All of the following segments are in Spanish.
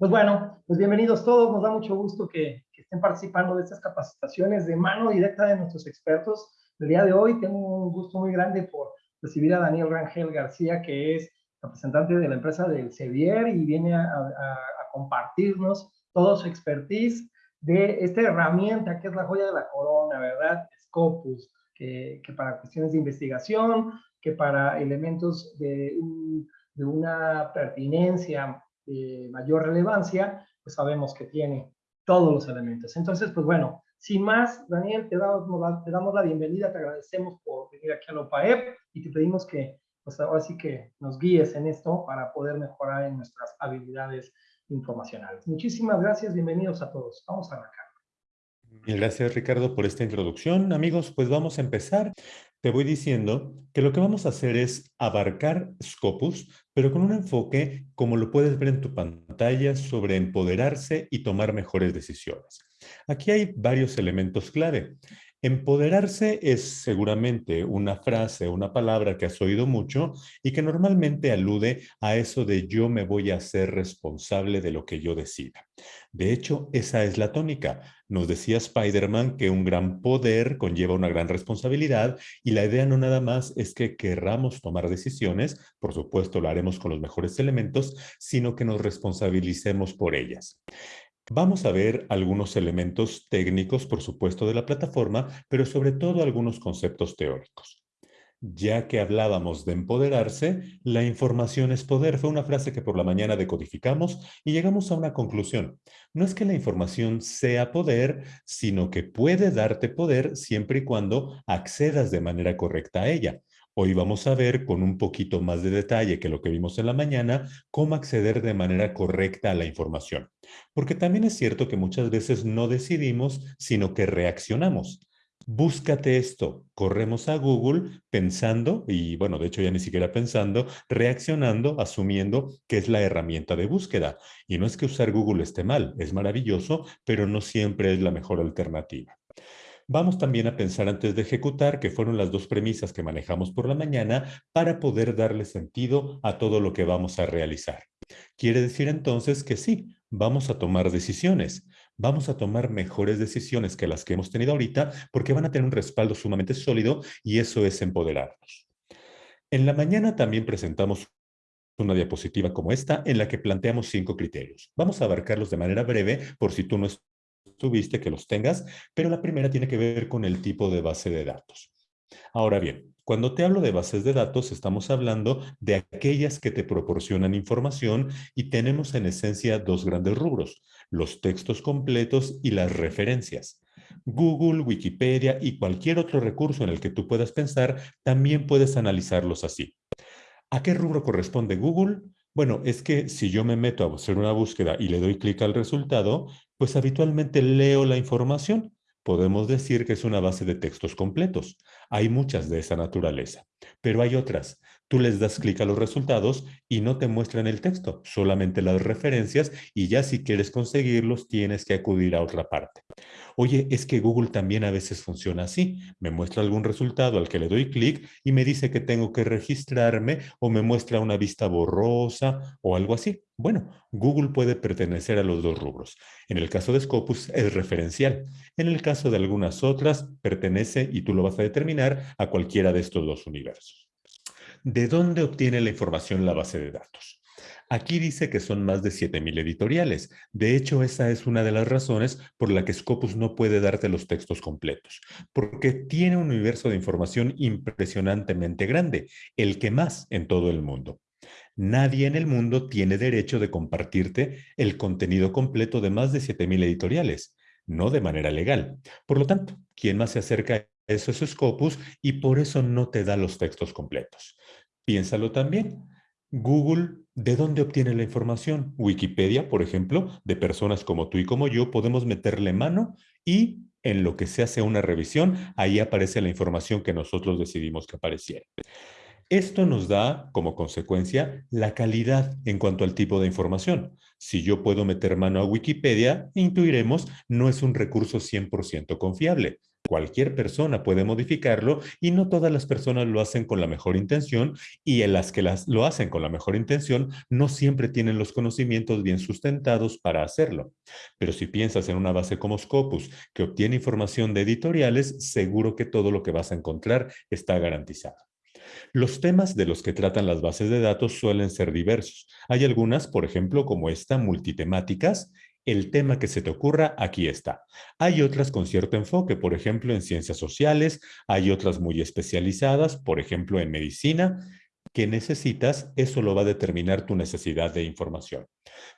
Pues bueno, pues bienvenidos todos. Nos da mucho gusto que, que, estén participando de estas capacitaciones de mano directa de nuestros expertos. El día de hoy tengo un gusto muy grande por recibir a Daniel Rangel García, que es representante de la empresa del Sevier y viene a, a, a compartirnos todo su expertise de esta herramienta que es la joya de la corona, ¿verdad? Scopus, que, que para cuestiones de investigación, que para elementos de, de una pertinencia de mayor relevancia, pues sabemos que tiene todos los elementos. Entonces, pues bueno, sin más, Daniel, te damos, te damos la bienvenida, te agradecemos por venir aquí a la OPAEP y te pedimos que, pues ahora sí que nos guíes en esto para poder mejorar en nuestras habilidades informacionales. Muchísimas gracias, bienvenidos a todos. Vamos a arrancar. Gracias, Ricardo, por esta introducción. Amigos, pues vamos a empezar. Te voy diciendo que lo que vamos a hacer es abarcar Scopus, pero con un enfoque, como lo puedes ver en tu pantalla, sobre empoderarse y tomar mejores decisiones. Aquí hay varios elementos clave. Empoderarse es seguramente una frase, una palabra que has oído mucho y que normalmente alude a eso de yo me voy a hacer responsable de lo que yo decida. De hecho, esa es la tónica. Nos decía Spider-Man que un gran poder conlleva una gran responsabilidad y la idea no nada más es que querramos tomar decisiones, por supuesto lo haremos con los mejores elementos, sino que nos responsabilicemos por ellas. Vamos a ver algunos elementos técnicos, por supuesto, de la plataforma, pero sobre todo algunos conceptos teóricos. Ya que hablábamos de empoderarse, la información es poder. Fue una frase que por la mañana decodificamos y llegamos a una conclusión. No es que la información sea poder, sino que puede darte poder siempre y cuando accedas de manera correcta a ella. Hoy vamos a ver con un poquito más de detalle que lo que vimos en la mañana, cómo acceder de manera correcta a la información. Porque también es cierto que muchas veces no decidimos, sino que reaccionamos. Búscate esto, corremos a Google pensando, y bueno, de hecho ya ni siquiera pensando, reaccionando, asumiendo que es la herramienta de búsqueda. Y no es que usar Google esté mal, es maravilloso, pero no siempre es la mejor alternativa. Vamos también a pensar antes de ejecutar, que fueron las dos premisas que manejamos por la mañana, para poder darle sentido a todo lo que vamos a realizar. Quiere decir entonces que sí, vamos a tomar decisiones. Vamos a tomar mejores decisiones que las que hemos tenido ahorita porque van a tener un respaldo sumamente sólido y eso es empoderarnos. En la mañana también presentamos una diapositiva como esta en la que planteamos cinco criterios. Vamos a abarcarlos de manera breve por si tú no tuviste que los tengas, pero la primera tiene que ver con el tipo de base de datos. Ahora bien, cuando te hablo de bases de datos, estamos hablando de aquellas que te proporcionan información y tenemos en esencia dos grandes rubros, los textos completos y las referencias. Google, Wikipedia y cualquier otro recurso en el que tú puedas pensar, también puedes analizarlos así. ¿A qué rubro corresponde Google? Bueno, es que si yo me meto a hacer una búsqueda y le doy clic al resultado, pues habitualmente leo la información. Podemos decir que es una base de textos completos. Hay muchas de esa naturaleza, pero hay otras. Tú les das clic a los resultados y no te muestran el texto, solamente las referencias y ya si quieres conseguirlos tienes que acudir a otra parte. Oye, es que Google también a veces funciona así. Me muestra algún resultado al que le doy clic y me dice que tengo que registrarme o me muestra una vista borrosa o algo así. Bueno, Google puede pertenecer a los dos rubros. En el caso de Scopus es referencial. En el caso de algunas otras pertenece, y tú lo vas a determinar, a cualquiera de estos dos universos. ¿De dónde obtiene la información la base de datos? Aquí dice que son más de 7.000 editoriales. De hecho, esa es una de las razones por la que Scopus no puede darte los textos completos, porque tiene un universo de información impresionantemente grande, el que más en todo el mundo. Nadie en el mundo tiene derecho de compartirte el contenido completo de más de 7.000 editoriales, no de manera legal. Por lo tanto, quien más se acerca a eso es Scopus y por eso no te da los textos completos. Piénsalo también. Google, ¿de dónde obtiene la información? Wikipedia, por ejemplo, de personas como tú y como yo, podemos meterle mano y en lo que se hace una revisión, ahí aparece la información que nosotros decidimos que apareciera. Esto nos da, como consecuencia, la calidad en cuanto al tipo de información. Si yo puedo meter mano a Wikipedia, intuiremos, no es un recurso 100% confiable. Cualquier persona puede modificarlo y no todas las personas lo hacen con la mejor intención y en las que las, lo hacen con la mejor intención no siempre tienen los conocimientos bien sustentados para hacerlo. Pero si piensas en una base como Scopus que obtiene información de editoriales, seguro que todo lo que vas a encontrar está garantizado. Los temas de los que tratan las bases de datos suelen ser diversos. Hay algunas, por ejemplo, como esta, multitemáticas, el tema que se te ocurra, aquí está. Hay otras con cierto enfoque, por ejemplo, en ciencias sociales, hay otras muy especializadas, por ejemplo, en medicina, que necesitas, eso lo va a determinar tu necesidad de información.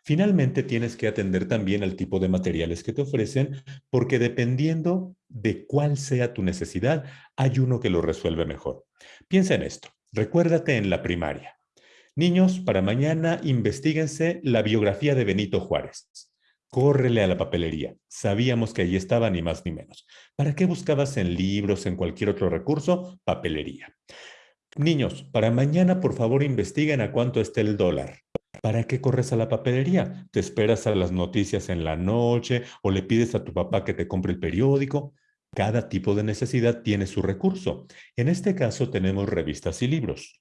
Finalmente, tienes que atender también al tipo de materiales que te ofrecen, porque dependiendo de cuál sea tu necesidad, hay uno que lo resuelve mejor. Piensa en esto. Recuérdate en la primaria. Niños, para mañana investiguense la biografía de Benito Juárez. Córrele a la papelería. Sabíamos que allí estaba ni más ni menos. ¿Para qué buscabas en libros, en cualquier otro recurso? Papelería. Niños, para mañana por favor investiguen a cuánto está el dólar. ¿Para qué corres a la papelería? ¿Te esperas a las noticias en la noche o le pides a tu papá que te compre el periódico? Cada tipo de necesidad tiene su recurso. En este caso tenemos revistas y libros.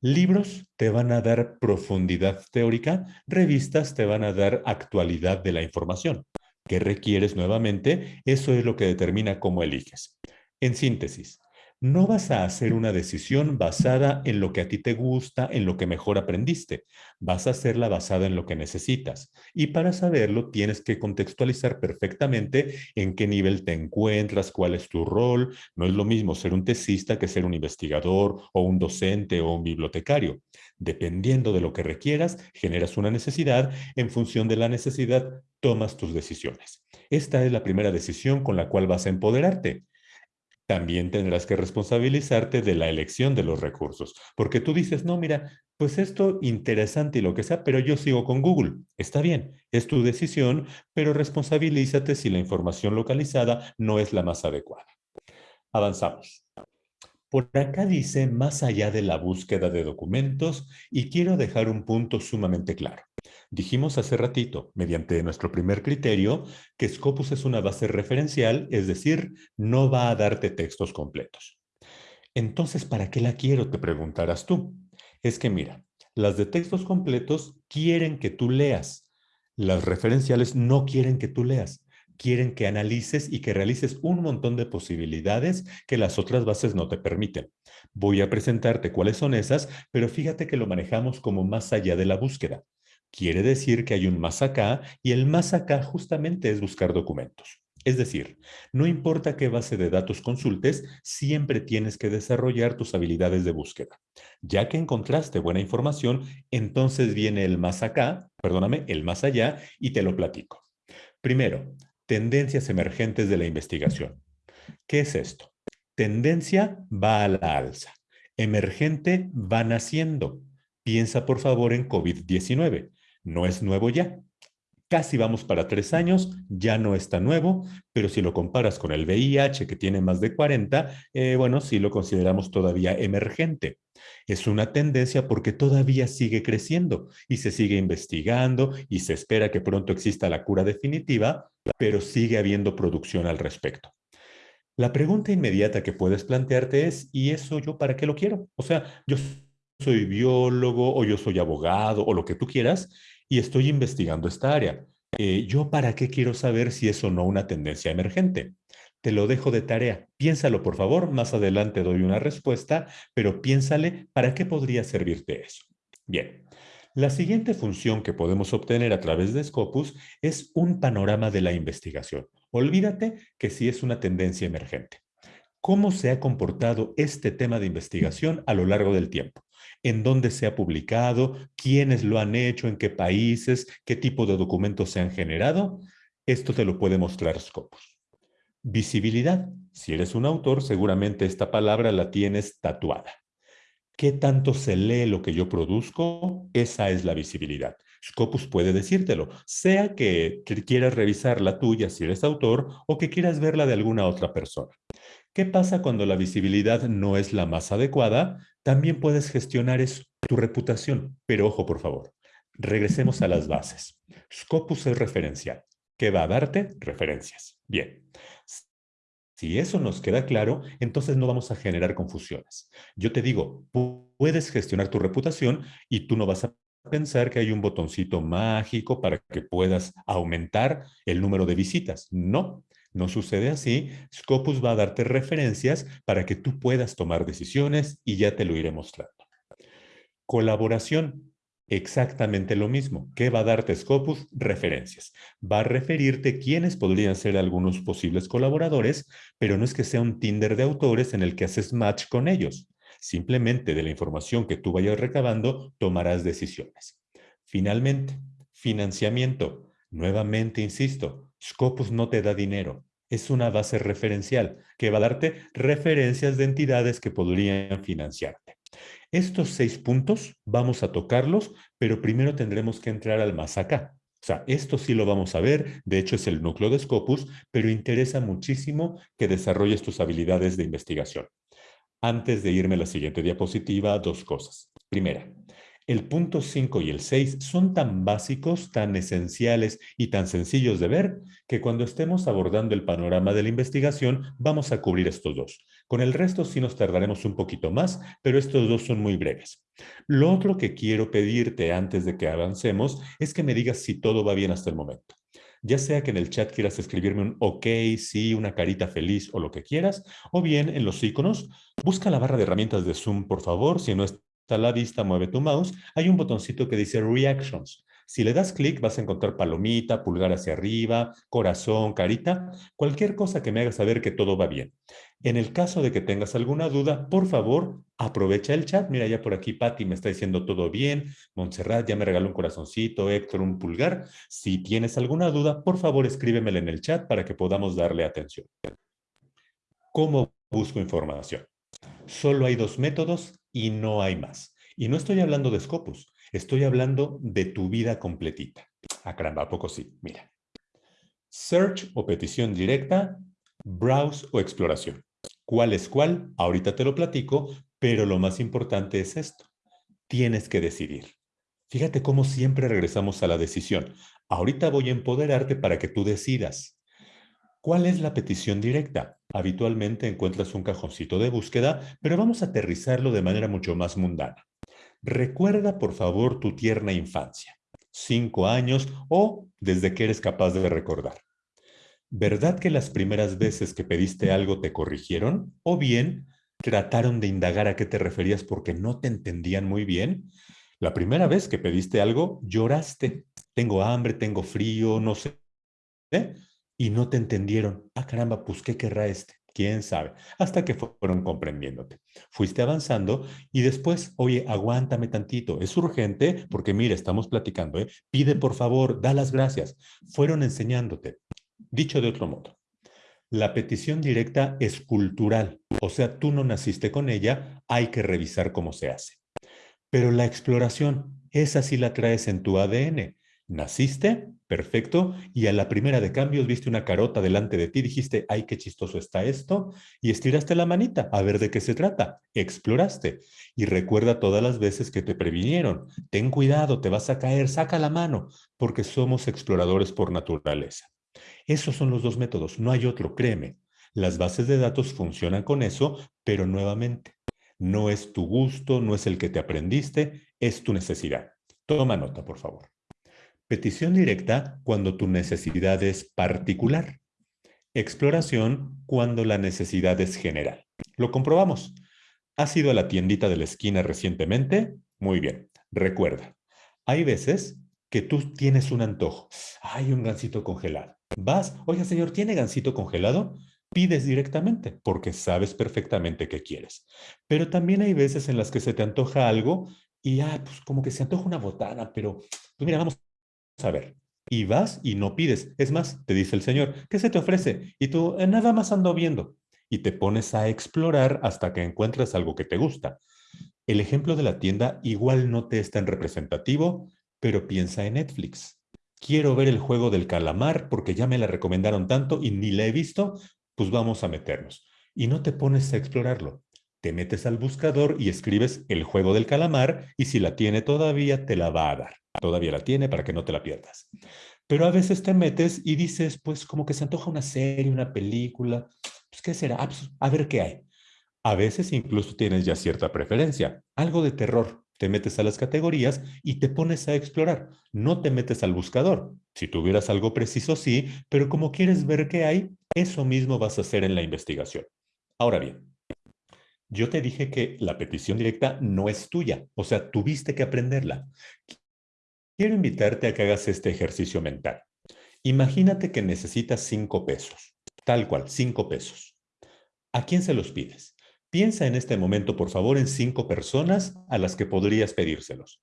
Libros te van a dar profundidad teórica, revistas te van a dar actualidad de la información. ¿Qué requieres nuevamente? Eso es lo que determina cómo eliges. En síntesis, no vas a hacer una decisión basada en lo que a ti te gusta, en lo que mejor aprendiste. Vas a hacerla basada en lo que necesitas. Y para saberlo tienes que contextualizar perfectamente en qué nivel te encuentras, cuál es tu rol. No es lo mismo ser un tesista que ser un investigador o un docente o un bibliotecario. Dependiendo de lo que requieras, generas una necesidad. En función de la necesidad, tomas tus decisiones. Esta es la primera decisión con la cual vas a empoderarte también tendrás que responsabilizarte de la elección de los recursos. Porque tú dices, no, mira, pues esto interesante y lo que sea, pero yo sigo con Google. Está bien, es tu decisión, pero responsabilízate si la información localizada no es la más adecuada. Avanzamos. Por acá dice más allá de la búsqueda de documentos y quiero dejar un punto sumamente claro. Dijimos hace ratito, mediante nuestro primer criterio, que Scopus es una base referencial, es decir, no va a darte textos completos. Entonces, ¿para qué la quiero? Te preguntarás tú. Es que mira, las de textos completos quieren que tú leas. Las referenciales no quieren que tú leas. Quieren que analices y que realices un montón de posibilidades que las otras bases no te permiten. Voy a presentarte cuáles son esas, pero fíjate que lo manejamos como más allá de la búsqueda. Quiere decir que hay un más acá y el más acá justamente es buscar documentos. Es decir, no importa qué base de datos consultes, siempre tienes que desarrollar tus habilidades de búsqueda. Ya que encontraste buena información, entonces viene el más acá, perdóname, el más allá y te lo platico. Primero, tendencias emergentes de la investigación. ¿Qué es esto? Tendencia va a la alza. Emergente va naciendo. Piensa por favor en COVID-19. No es nuevo ya. Casi vamos para tres años, ya no está nuevo, pero si lo comparas con el VIH que tiene más de 40, eh, bueno, sí lo consideramos todavía emergente. Es una tendencia porque todavía sigue creciendo y se sigue investigando y se espera que pronto exista la cura definitiva, pero sigue habiendo producción al respecto. La pregunta inmediata que puedes plantearte es, ¿y eso yo para qué lo quiero? O sea, yo soy biólogo o yo soy abogado o lo que tú quieras y estoy investigando esta área. Eh, ¿Yo para qué quiero saber si es o no una tendencia emergente? Te lo dejo de tarea. Piénsalo, por favor. Más adelante doy una respuesta, pero piénsale para qué podría servirte eso. Bien. La siguiente función que podemos obtener a través de Scopus es un panorama de la investigación. Olvídate que si es una tendencia emergente. ¿Cómo se ha comportado este tema de investigación a lo largo del tiempo? En dónde se ha publicado, quiénes lo han hecho, en qué países, qué tipo de documentos se han generado. Esto te lo puede mostrar Scopus. Visibilidad. Si eres un autor, seguramente esta palabra la tienes tatuada. ¿Qué tanto se lee lo que yo produzco? Esa es la visibilidad. Scopus puede decírtelo, sea que quieras revisar la tuya si eres autor o que quieras verla de alguna otra persona. ¿Qué pasa cuando la visibilidad no es la más adecuada? También puedes gestionar tu reputación. Pero ojo, por favor, regresemos a las bases. Scopus es referencial. ¿Qué va a darte? Referencias. Bien. Si eso nos queda claro, entonces no vamos a generar confusiones. Yo te digo, puedes gestionar tu reputación y tú no vas a pensar que hay un botoncito mágico para que puedas aumentar el número de visitas. No, no sucede así. Scopus va a darte referencias para que tú puedas tomar decisiones y ya te lo iré mostrando. Colaboración. Exactamente lo mismo. ¿Qué va a darte Scopus? Referencias. Va a referirte quiénes podrían ser algunos posibles colaboradores, pero no es que sea un Tinder de autores en el que haces match con ellos. Simplemente de la información que tú vayas recabando, tomarás decisiones. Finalmente, financiamiento. Nuevamente, insisto, Scopus no te da dinero. Es una base referencial que va a darte referencias de entidades que podrían financiarte. Estos seis puntos vamos a tocarlos, pero primero tendremos que entrar al más acá. O sea, esto sí lo vamos a ver, de hecho es el núcleo de Scopus, pero interesa muchísimo que desarrolles tus habilidades de investigación. Antes de irme a la siguiente diapositiva, dos cosas. Primera, el punto 5 y el 6 son tan básicos, tan esenciales y tan sencillos de ver que cuando estemos abordando el panorama de la investigación vamos a cubrir estos dos. Con el resto sí nos tardaremos un poquito más, pero estos dos son muy breves. Lo otro que quiero pedirte antes de que avancemos es que me digas si todo va bien hasta el momento ya sea que en el chat quieras escribirme un ok, sí, una carita feliz o lo que quieras, o bien en los iconos, busca la barra de herramientas de Zoom, por favor, si no está la vista, mueve tu mouse, hay un botoncito que dice Reactions. Si le das clic vas a encontrar palomita, pulgar hacia arriba, corazón, carita, cualquier cosa que me haga saber que todo va bien. En el caso de que tengas alguna duda, por favor, aprovecha el chat. Mira, ya por aquí Patti me está diciendo todo bien. Montserrat ya me regaló un corazoncito, Héctor un pulgar. Si tienes alguna duda, por favor escríbemela en el chat para que podamos darle atención. ¿Cómo busco información? Solo hay dos métodos y no hay más. Y no estoy hablando de Scopus, Estoy hablando de tu vida completita. Ah, caramba, ¿a poco sí? Mira. Search o petición directa, browse o exploración. ¿Cuál es cuál? Ahorita te lo platico, pero lo más importante es esto. Tienes que decidir. Fíjate cómo siempre regresamos a la decisión. Ahorita voy a empoderarte para que tú decidas. ¿Cuál es la petición directa? Habitualmente encuentras un cajoncito de búsqueda, pero vamos a aterrizarlo de manera mucho más mundana. Recuerda, por favor, tu tierna infancia, cinco años o desde que eres capaz de recordar. ¿Verdad que las primeras veces que pediste algo te corrigieron? ¿O bien trataron de indagar a qué te referías porque no te entendían muy bien? La primera vez que pediste algo, lloraste. Tengo hambre, tengo frío, no sé. ¿eh? Y no te entendieron. Ah, caramba, pues, ¿qué querrá este? quién sabe, hasta que fueron comprendiéndote. Fuiste avanzando y después, oye, aguántame tantito, es urgente porque mire, estamos platicando, ¿eh? pide por favor, da las gracias. Fueron enseñándote. Dicho de otro modo, la petición directa es cultural, o sea, tú no naciste con ella, hay que revisar cómo se hace. Pero la exploración, esa sí la traes en tu ADN. Naciste, perfecto, y a la primera de cambios viste una carota delante de ti, dijiste, ay, qué chistoso está esto, y estiraste la manita a ver de qué se trata, exploraste, y recuerda todas las veces que te previnieron, ten cuidado, te vas a caer, saca la mano, porque somos exploradores por naturaleza. Esos son los dos métodos, no hay otro, créeme. Las bases de datos funcionan con eso, pero nuevamente, no es tu gusto, no es el que te aprendiste, es tu necesidad. Toma nota, por favor. Petición directa cuando tu necesidad es particular. Exploración cuando la necesidad es general. Lo comprobamos. ¿Has ido a la tiendita de la esquina recientemente? Muy bien. Recuerda, hay veces que tú tienes un antojo. Hay un gansito congelado. Vas, oiga señor, ¿tiene gansito congelado? Pides directamente porque sabes perfectamente qué quieres. Pero también hay veces en las que se te antoja algo y, ah, pues como que se antoja una botana, pero, pues mira, vamos a ver. Y vas y no pides. Es más, te dice el Señor, ¿qué se te ofrece? Y tú, eh, nada más ando viendo. Y te pones a explorar hasta que encuentras algo que te gusta. El ejemplo de la tienda igual no te es tan representativo, pero piensa en Netflix. Quiero ver el juego del calamar porque ya me la recomendaron tanto y ni la he visto, pues vamos a meternos. Y no te pones a explorarlo. Te metes al buscador y escribes el juego del calamar y si la tiene todavía, te la va a dar. Todavía la tiene para que no te la pierdas. Pero a veces te metes y dices, pues como que se antoja una serie, una película. Pues, ¿qué será? Ah, pues, a ver qué hay. A veces incluso tienes ya cierta preferencia, algo de terror. Te metes a las categorías y te pones a explorar. No te metes al buscador. Si tuvieras algo preciso, sí, pero como quieres ver qué hay, eso mismo vas a hacer en la investigación. Ahora bien, yo te dije que la petición directa no es tuya, o sea, tuviste que aprenderla. Quiero invitarte a que hagas este ejercicio mental. Imagínate que necesitas cinco pesos, tal cual, cinco pesos. ¿A quién se los pides? Piensa en este momento, por favor, en cinco personas a las que podrías pedírselos,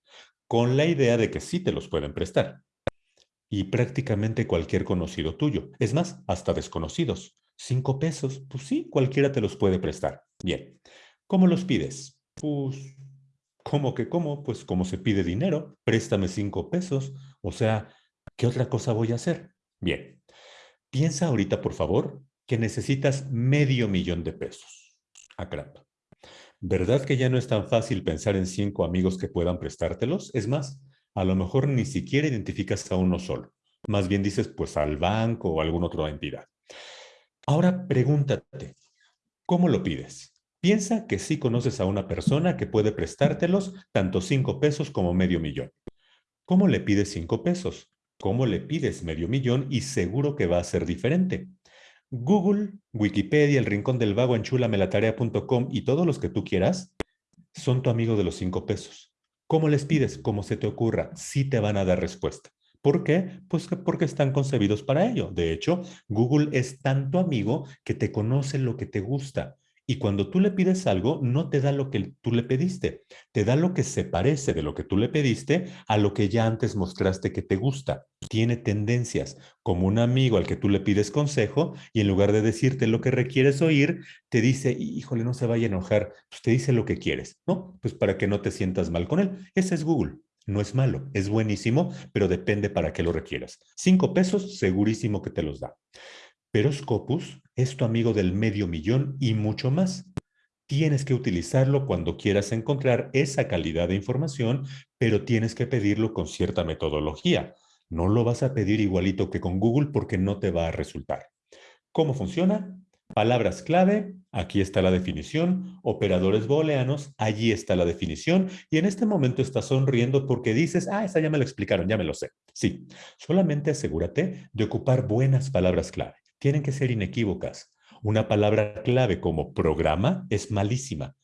con la idea de que sí te los pueden prestar. Y prácticamente cualquier conocido tuyo, es más, hasta desconocidos. Cinco pesos, pues sí, cualquiera te los puede prestar. Bien, ¿cómo los pides? Pues, ¿cómo que cómo? Pues como se pide dinero, préstame cinco pesos. O sea, ¿qué otra cosa voy a hacer? Bien, piensa ahorita, por favor, que necesitas medio millón de pesos. Ah, caramba. ¿Verdad que ya no es tan fácil pensar en cinco amigos que puedan prestártelos? Es más, a lo mejor ni siquiera identificas a uno solo. Más bien dices, pues al banco o a alguna otra entidad. Ahora pregúntate, ¿cómo lo pides? Piensa que sí conoces a una persona que puede prestártelos tanto cinco pesos como medio millón. ¿Cómo le pides cinco pesos? ¿Cómo le pides medio millón? Y seguro que va a ser diferente. Google, Wikipedia, El Rincón del Vago, enchulamelatarea.com y todos los que tú quieras son tu amigo de los cinco pesos. ¿Cómo les pides? Como se te ocurra, sí te van a dar respuesta. ¿Por qué? Pues porque están concebidos para ello. De hecho, Google es tanto amigo que te conoce lo que te gusta. Y cuando tú le pides algo, no te da lo que tú le pediste, te da lo que se parece de lo que tú le pediste a lo que ya antes mostraste que te gusta. Tiene tendencias, como un amigo al que tú le pides consejo y en lugar de decirte lo que requieres oír, te dice, híjole, no se vaya a enojar, pues te dice lo que quieres, ¿no? Pues para que no te sientas mal con él. Ese es Google. No es malo, es buenísimo, pero depende para qué lo requieras. Cinco pesos, segurísimo que te los da. Pero Scopus es tu amigo del medio millón y mucho más. Tienes que utilizarlo cuando quieras encontrar esa calidad de información, pero tienes que pedirlo con cierta metodología. No lo vas a pedir igualito que con Google porque no te va a resultar. ¿Cómo funciona? Palabras clave, aquí está la definición. Operadores booleanos, allí está la definición. Y en este momento estás sonriendo porque dices, ah, esa ya me lo explicaron, ya me lo sé. Sí, solamente asegúrate de ocupar buenas palabras clave tienen que ser inequívocas. Una palabra clave como programa es malísima.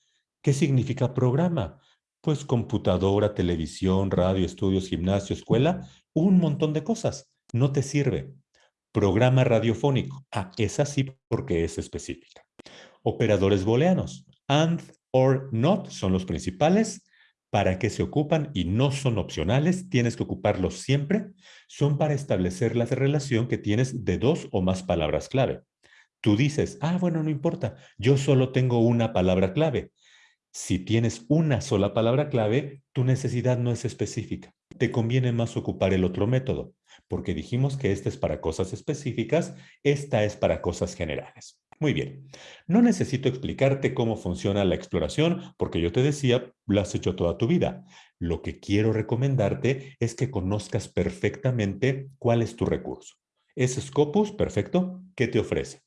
¿Qué significa programa? Pues computadora, televisión, radio, estudios, gimnasio, escuela, un montón de cosas. No te sirve. Programa radiofónico. Ah, es así porque es específica. Operadores booleanos. And or not son los principales. ¿Para qué se ocupan? Y no son opcionales, tienes que ocuparlos siempre. Son para establecer la relación que tienes de dos o más palabras clave. Tú dices, ah, bueno, no importa, yo solo tengo una palabra clave. Si tienes una sola palabra clave, tu necesidad no es específica. Te conviene más ocupar el otro método, porque dijimos que este es para cosas específicas, esta es para cosas generales. Muy bien, no necesito explicarte cómo funciona la exploración porque yo te decía, lo has hecho toda tu vida. Lo que quiero recomendarte es que conozcas perfectamente cuál es tu recurso. ¿Es Scopus? Perfecto. ¿Qué te ofrece?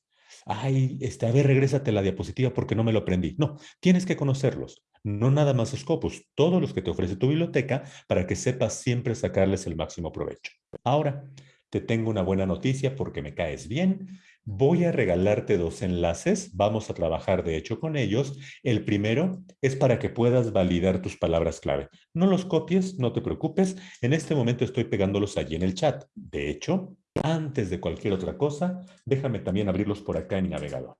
Ay, este, a ver, regrésate la diapositiva porque no me lo aprendí. No, tienes que conocerlos. No nada más Scopus, todos los que te ofrece tu biblioteca para que sepas siempre sacarles el máximo provecho. Ahora, te tengo una buena noticia porque me caes bien Voy a regalarte dos enlaces, vamos a trabajar de hecho con ellos. El primero es para que puedas validar tus palabras clave. No los copies, no te preocupes, en este momento estoy pegándolos allí en el chat. De hecho, antes de cualquier otra cosa, déjame también abrirlos por acá en mi navegador.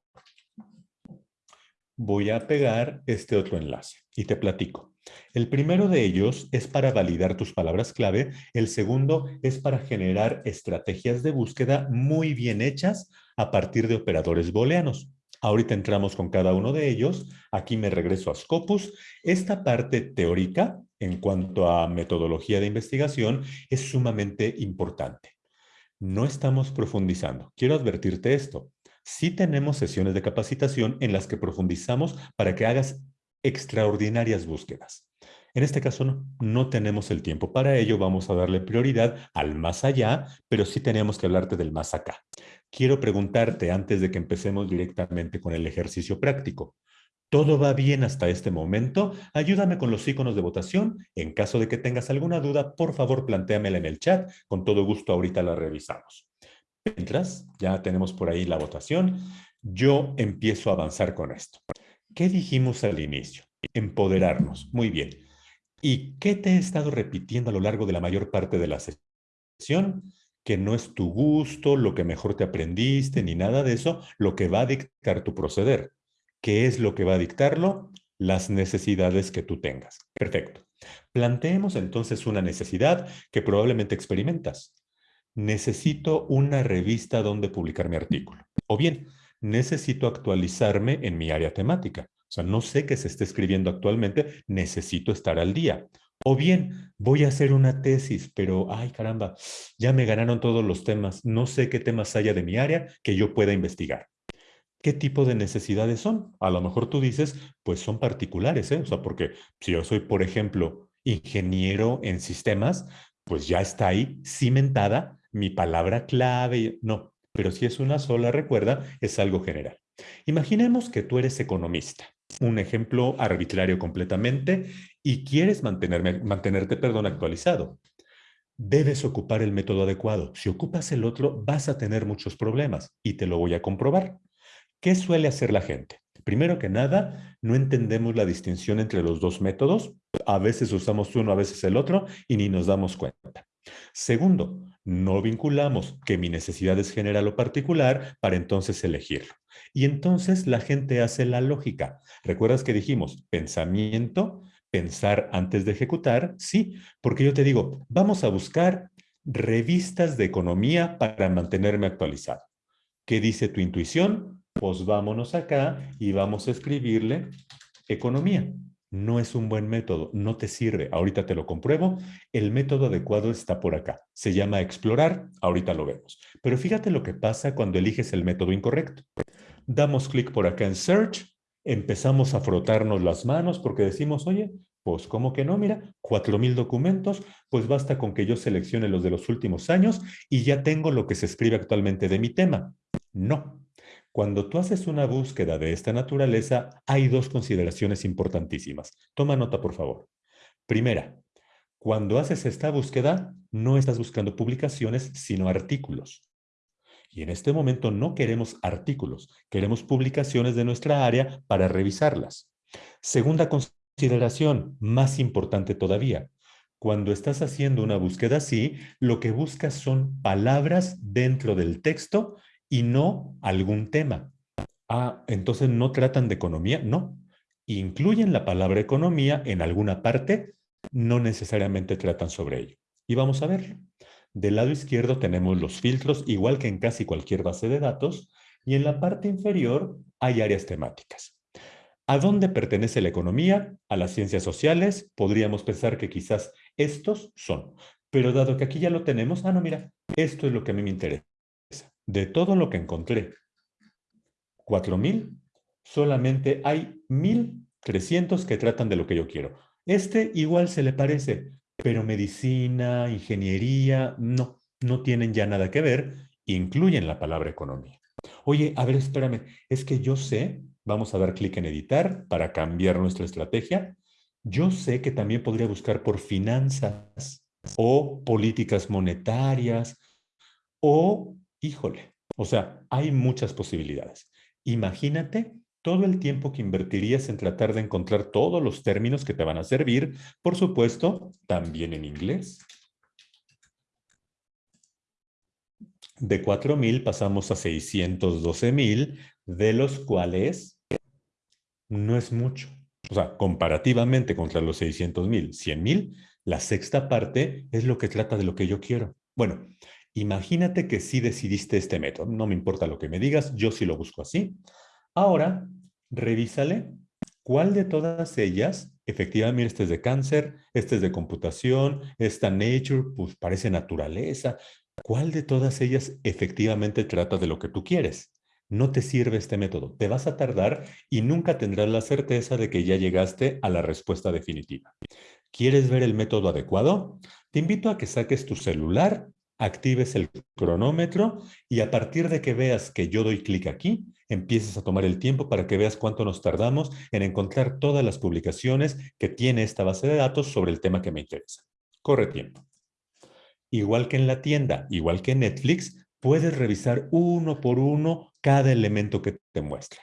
Voy a pegar este otro enlace y te platico. El primero de ellos es para validar tus palabras clave, el segundo es para generar estrategias de búsqueda muy bien hechas a partir de operadores booleanos. Ahorita entramos con cada uno de ellos. Aquí me regreso a Scopus. Esta parte teórica, en cuanto a metodología de investigación, es sumamente importante. No estamos profundizando. Quiero advertirte esto. Sí tenemos sesiones de capacitación en las que profundizamos para que hagas extraordinarias búsquedas. En este caso no, tenemos el tiempo para ello, vamos a darle prioridad al más allá, pero sí tenemos que hablarte del más acá. Quiero preguntarte antes de que empecemos directamente con el ejercicio práctico. ¿Todo va bien hasta este momento? Ayúdame con los iconos de votación. En caso de que tengas alguna duda, por favor, plantéamela en el chat. Con todo gusto, ahorita la revisamos. Mientras, ya tenemos por ahí la votación. Yo empiezo a avanzar con esto. ¿Qué dijimos al inicio? Empoderarnos. Muy bien. ¿Y qué te he estado repitiendo a lo largo de la mayor parte de la sesión? Que no es tu gusto, lo que mejor te aprendiste, ni nada de eso, lo que va a dictar tu proceder. ¿Qué es lo que va a dictarlo? Las necesidades que tú tengas. Perfecto. Planteemos entonces una necesidad que probablemente experimentas. Necesito una revista donde publicar mi artículo. O bien, necesito actualizarme en mi área temática. O sea, no sé qué se está escribiendo actualmente, necesito estar al día. O bien, voy a hacer una tesis, pero, ay caramba, ya me ganaron todos los temas, no sé qué temas haya de mi área que yo pueda investigar. ¿Qué tipo de necesidades son? A lo mejor tú dices, pues son particulares, ¿eh? O sea, porque si yo soy, por ejemplo, ingeniero en sistemas, pues ya está ahí cimentada mi palabra clave. No, pero si es una sola, recuerda, es algo general. Imaginemos que tú eres economista un ejemplo arbitrario completamente y quieres mantenerme, mantenerte perdón, actualizado. Debes ocupar el método adecuado. Si ocupas el otro, vas a tener muchos problemas y te lo voy a comprobar. ¿Qué suele hacer la gente? Primero que nada, no entendemos la distinción entre los dos métodos. A veces usamos uno, a veces el otro y ni nos damos cuenta. Segundo, no vinculamos que mi necesidad es general o particular para entonces elegirlo. Y entonces la gente hace la lógica. ¿Recuerdas que dijimos pensamiento, pensar antes de ejecutar? Sí, porque yo te digo, vamos a buscar revistas de economía para mantenerme actualizado. ¿Qué dice tu intuición? Pues vámonos acá y vamos a escribirle economía no es un buen método, no te sirve. Ahorita te lo compruebo. El método adecuado está por acá. Se llama explorar, ahorita lo vemos. Pero fíjate lo que pasa cuando eliges el método incorrecto. Damos clic por acá en Search, empezamos a frotarnos las manos porque decimos, oye, pues ¿cómo que no? Mira, 4.000 documentos, pues basta con que yo seleccione los de los últimos años y ya tengo lo que se escribe actualmente de mi tema. No, cuando tú haces una búsqueda de esta naturaleza, hay dos consideraciones importantísimas. Toma nota, por favor. Primera, cuando haces esta búsqueda, no estás buscando publicaciones, sino artículos. Y en este momento no queremos artículos, queremos publicaciones de nuestra área para revisarlas. Segunda consideración, más importante todavía. Cuando estás haciendo una búsqueda así, lo que buscas son palabras dentro del texto y no algún tema. Ah, entonces no tratan de economía, no. Incluyen la palabra economía en alguna parte, no necesariamente tratan sobre ello. Y vamos a ver. Del lado izquierdo tenemos los filtros, igual que en casi cualquier base de datos, y en la parte inferior hay áreas temáticas. ¿A dónde pertenece la economía? A las ciencias sociales. Podríamos pensar que quizás estos son. Pero dado que aquí ya lo tenemos, ah, no, mira, esto es lo que a mí me interesa. De todo lo que encontré, 4.000, solamente hay 1.300 que tratan de lo que yo quiero. Este igual se le parece, pero medicina, ingeniería, no, no tienen ya nada que ver, incluyen la palabra economía. Oye, a ver, espérame, es que yo sé, vamos a dar clic en editar para cambiar nuestra estrategia. Yo sé que también podría buscar por finanzas o políticas monetarias o Híjole, o sea, hay muchas posibilidades. Imagínate todo el tiempo que invertirías en tratar de encontrar todos los términos que te van a servir, por supuesto, también en inglés. De 4,000 pasamos a 612,000, de los cuales no es mucho. O sea, comparativamente contra los 600,000, 100,000, la sexta parte es lo que trata de lo que yo quiero. Bueno, Imagínate que sí decidiste este método. No me importa lo que me digas, yo sí lo busco así. Ahora, revísale cuál de todas ellas, efectivamente, este es de cáncer, este es de computación, esta nature, pues parece naturaleza. ¿Cuál de todas ellas efectivamente trata de lo que tú quieres? no te sirve este método. Te vas a tardar y nunca tendrás la certeza de que ya llegaste a la respuesta definitiva. ¿Quieres ver el método adecuado? Te invito a que saques tu celular, actives el cronómetro y a partir de que veas que yo doy clic aquí, empieces a tomar el tiempo para que veas cuánto nos tardamos en encontrar todas las publicaciones que tiene esta base de datos sobre el tema que me interesa. Corre tiempo. Igual que en la tienda, igual que en Netflix, puedes revisar uno por uno cada elemento que te muestra.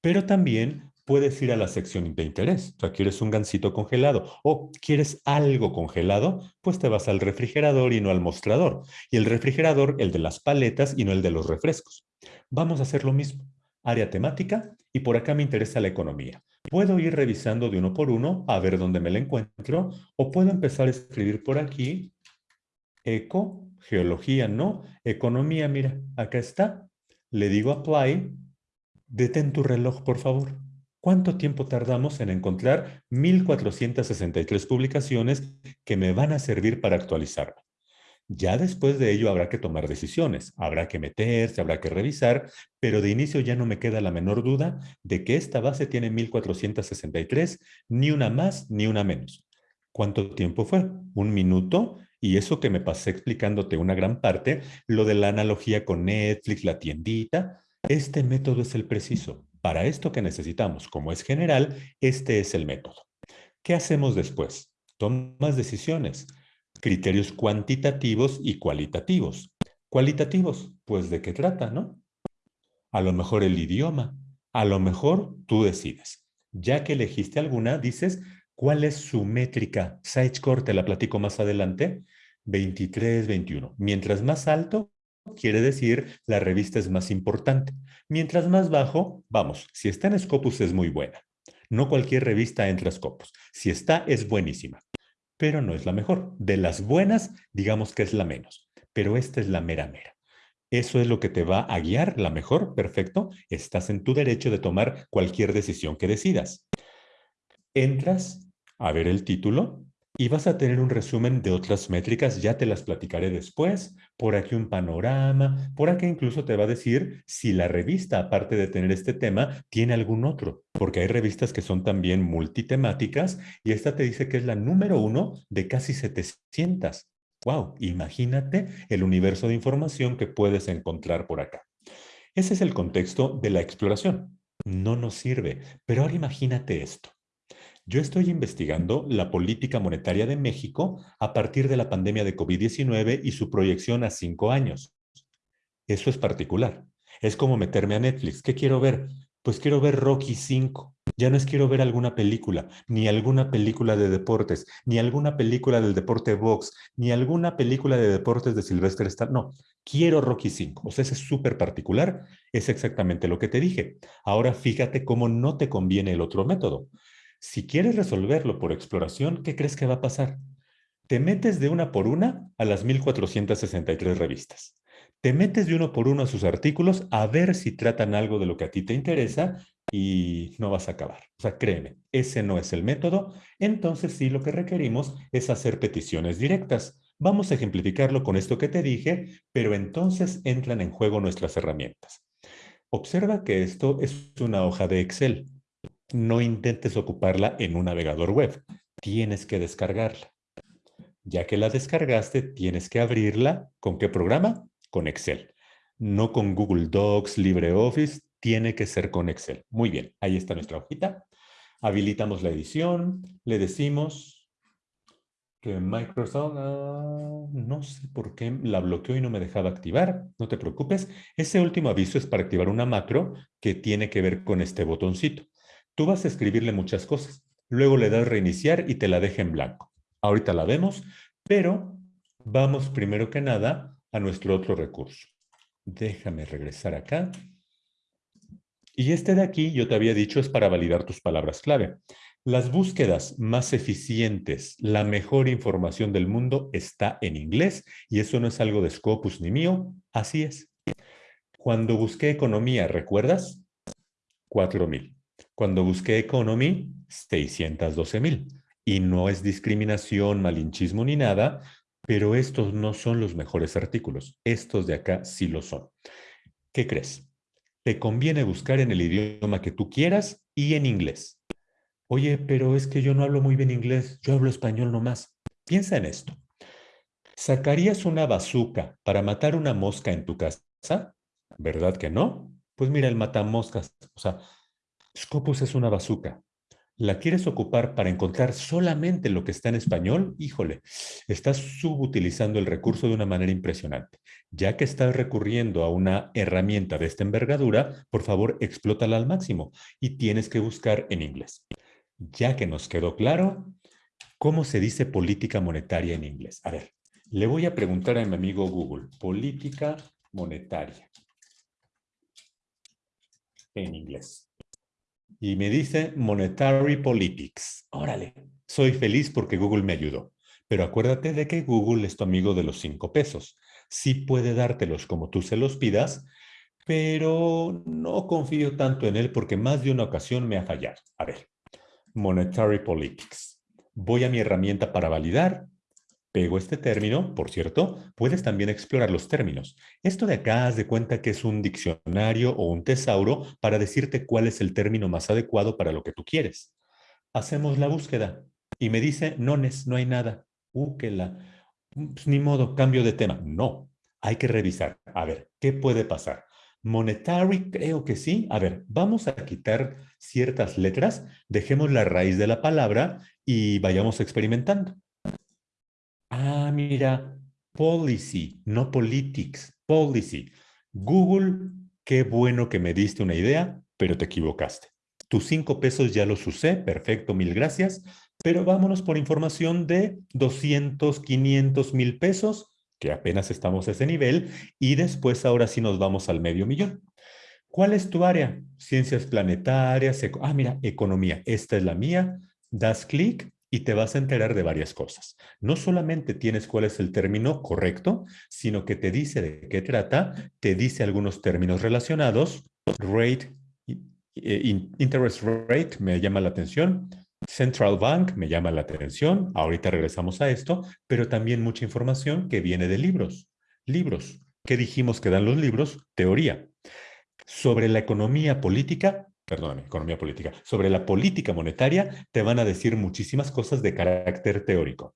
Pero también puedes ir a la sección de interés. O sea, quieres un gansito congelado o quieres algo congelado, pues te vas al refrigerador y no al mostrador. Y el refrigerador, el de las paletas y no el de los refrescos. Vamos a hacer lo mismo. Área temática y por acá me interesa la economía. Puedo ir revisando de uno por uno a ver dónde me la encuentro o puedo empezar a escribir por aquí eco, geología no, economía, mira, acá está. Le digo apply, detén tu reloj, por favor. ¿Cuánto tiempo tardamos en encontrar 1463 publicaciones que me van a servir para actualizarme? Ya después de ello habrá que tomar decisiones, habrá que meterse, habrá que revisar, pero de inicio ya no me queda la menor duda de que esta base tiene 1463, ni una más ni una menos. ¿Cuánto tiempo fue? ¿Un minuto? Y eso que me pasé explicándote una gran parte, lo de la analogía con Netflix, la tiendita, este método es el preciso. Para esto que necesitamos, como es general, este es el método. ¿Qué hacemos después? Tomas decisiones, criterios cuantitativos y cualitativos. Cualitativos, pues ¿de qué trata, no? A lo mejor el idioma, a lo mejor tú decides. Ya que elegiste alguna, dices, ¿Cuál es su métrica? Sitecore, te la platico más adelante. 23, 21. Mientras más alto, quiere decir la revista es más importante. Mientras más bajo, vamos, si está en Scopus es muy buena. No cualquier revista entra a Scopus. Si está, es buenísima. Pero no es la mejor. De las buenas, digamos que es la menos. Pero esta es la mera mera. Eso es lo que te va a guiar, la mejor, perfecto. Estás en tu derecho de tomar cualquier decisión que decidas. Entras a ver el título y vas a tener un resumen de otras métricas, ya te las platicaré después, por aquí un panorama, por aquí incluso te va a decir si la revista, aparte de tener este tema, tiene algún otro, porque hay revistas que son también multitemáticas y esta te dice que es la número uno de casi 700. ¡Wow! Imagínate el universo de información que puedes encontrar por acá. Ese es el contexto de la exploración. No nos sirve, pero ahora imagínate esto. Yo estoy investigando la política monetaria de México a partir de la pandemia de COVID-19 y su proyección a cinco años. Eso es particular. Es como meterme a Netflix. ¿Qué quiero ver? Pues quiero ver Rocky 5. Ya no es quiero ver alguna película, ni alguna película de deportes, ni alguna película del deporte box, ni alguna película de deportes de Sylvester Stallone. No, quiero Rocky 5. O sea, ese es súper particular. Es exactamente lo que te dije. Ahora fíjate cómo no te conviene el otro método. Si quieres resolverlo por exploración, ¿qué crees que va a pasar? Te metes de una por una a las 1463 revistas. Te metes de uno por uno a sus artículos a ver si tratan algo de lo que a ti te interesa y no vas a acabar. O sea, créeme, ese no es el método. Entonces sí lo que requerimos es hacer peticiones directas. Vamos a ejemplificarlo con esto que te dije, pero entonces entran en juego nuestras herramientas. Observa que esto es una hoja de Excel no intentes ocuparla en un navegador web. Tienes que descargarla. Ya que la descargaste, tienes que abrirla. ¿Con qué programa? Con Excel. No con Google Docs, LibreOffice. Tiene que ser con Excel. Muy bien, ahí está nuestra hojita. Habilitamos la edición. Le decimos que Microsoft, ah, no sé por qué la bloqueó y no me dejaba activar. No te preocupes. Ese último aviso es para activar una macro que tiene que ver con este botoncito. Tú vas a escribirle muchas cosas. Luego le das reiniciar y te la deja en blanco. Ahorita la vemos, pero vamos primero que nada a nuestro otro recurso. Déjame regresar acá. Y este de aquí, yo te había dicho, es para validar tus palabras clave. Las búsquedas más eficientes, la mejor información del mundo está en inglés y eso no es algo de Scopus ni mío, así es. Cuando busqué economía, ¿recuerdas? 4000. Cuando busqué Economy, 612 mil. Y no es discriminación, malinchismo ni nada, pero estos no son los mejores artículos. Estos de acá sí lo son. ¿Qué crees? te conviene buscar en el idioma que tú quieras y en inglés. Oye, pero es que yo no hablo muy bien inglés, yo hablo español nomás. Piensa en esto. ¿Sacarías una bazuca para matar una mosca en tu casa? ¿Verdad que no? Pues mira, el matamoscas, o sea, Scopus es una bazuca. ¿La quieres ocupar para encontrar solamente lo que está en español? Híjole, estás subutilizando el recurso de una manera impresionante. Ya que estás recurriendo a una herramienta de esta envergadura, por favor, explótala al máximo y tienes que buscar en inglés. Ya que nos quedó claro, ¿cómo se dice política monetaria en inglés? A ver, le voy a preguntar a mi amigo Google, política monetaria en inglés y me dice Monetary Politics. Órale, soy feliz porque Google me ayudó. Pero acuérdate de que Google es tu amigo de los cinco pesos. Sí puede dártelos como tú se los pidas, pero no confío tanto en él porque más de una ocasión me ha fallado. A ver, Monetary Politics. Voy a mi herramienta para validar Pego este término, por cierto, puedes también explorar los términos. Esto de acá, haz de cuenta que es un diccionario o un tesauro para decirte cuál es el término más adecuado para lo que tú quieres. Hacemos la búsqueda y me dice, no, no hay nada. Uh, que la... Pues, ni modo, cambio de tema. No, hay que revisar. A ver, ¿qué puede pasar? Monetary, creo que sí. A ver, vamos a quitar ciertas letras, dejemos la raíz de la palabra y vayamos experimentando. Ah, mira, policy, no politics, policy. Google, qué bueno que me diste una idea, pero te equivocaste. Tus cinco pesos ya los usé, perfecto, mil gracias, pero vámonos por información de 200, 500 mil pesos, que apenas estamos a ese nivel, y después ahora sí nos vamos al medio millón. ¿Cuál es tu área? Ciencias planetarias, ah, mira, economía, esta es la mía, das clic y te vas a enterar de varias cosas. No solamente tienes cuál es el término correcto, sino que te dice de qué trata, te dice algunos términos relacionados, rate, eh, interest rate me llama la atención, Central Bank me llama la atención, ahorita regresamos a esto, pero también mucha información que viene de libros. Libros. ¿Qué dijimos que dan los libros? Teoría. Sobre la economía política, perdóname, economía política, sobre la política monetaria, te van a decir muchísimas cosas de carácter teórico.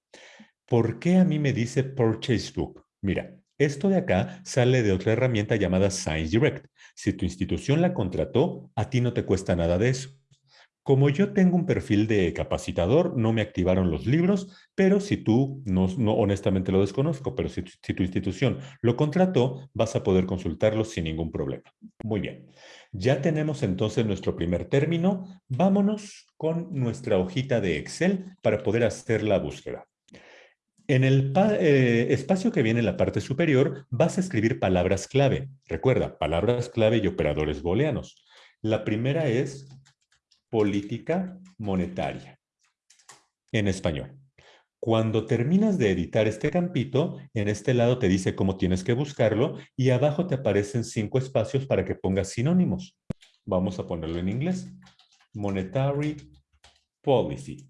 ¿Por qué a mí me dice Purchase Book? Mira, esto de acá sale de otra herramienta llamada Science Direct. Si tu institución la contrató, a ti no te cuesta nada de eso. Como yo tengo un perfil de capacitador, no me activaron los libros, pero si tú, no, honestamente lo desconozco, pero si, si tu institución lo contrató, vas a poder consultarlos sin ningún problema. Muy bien. Ya tenemos entonces nuestro primer término. Vámonos con nuestra hojita de Excel para poder hacer la búsqueda. En el eh, espacio que viene en la parte superior vas a escribir palabras clave. Recuerda, palabras clave y operadores booleanos. La primera es política monetaria en español. Cuando terminas de editar este campito, en este lado te dice cómo tienes que buscarlo y abajo te aparecen cinco espacios para que pongas sinónimos. Vamos a ponerlo en inglés. Monetary Policy.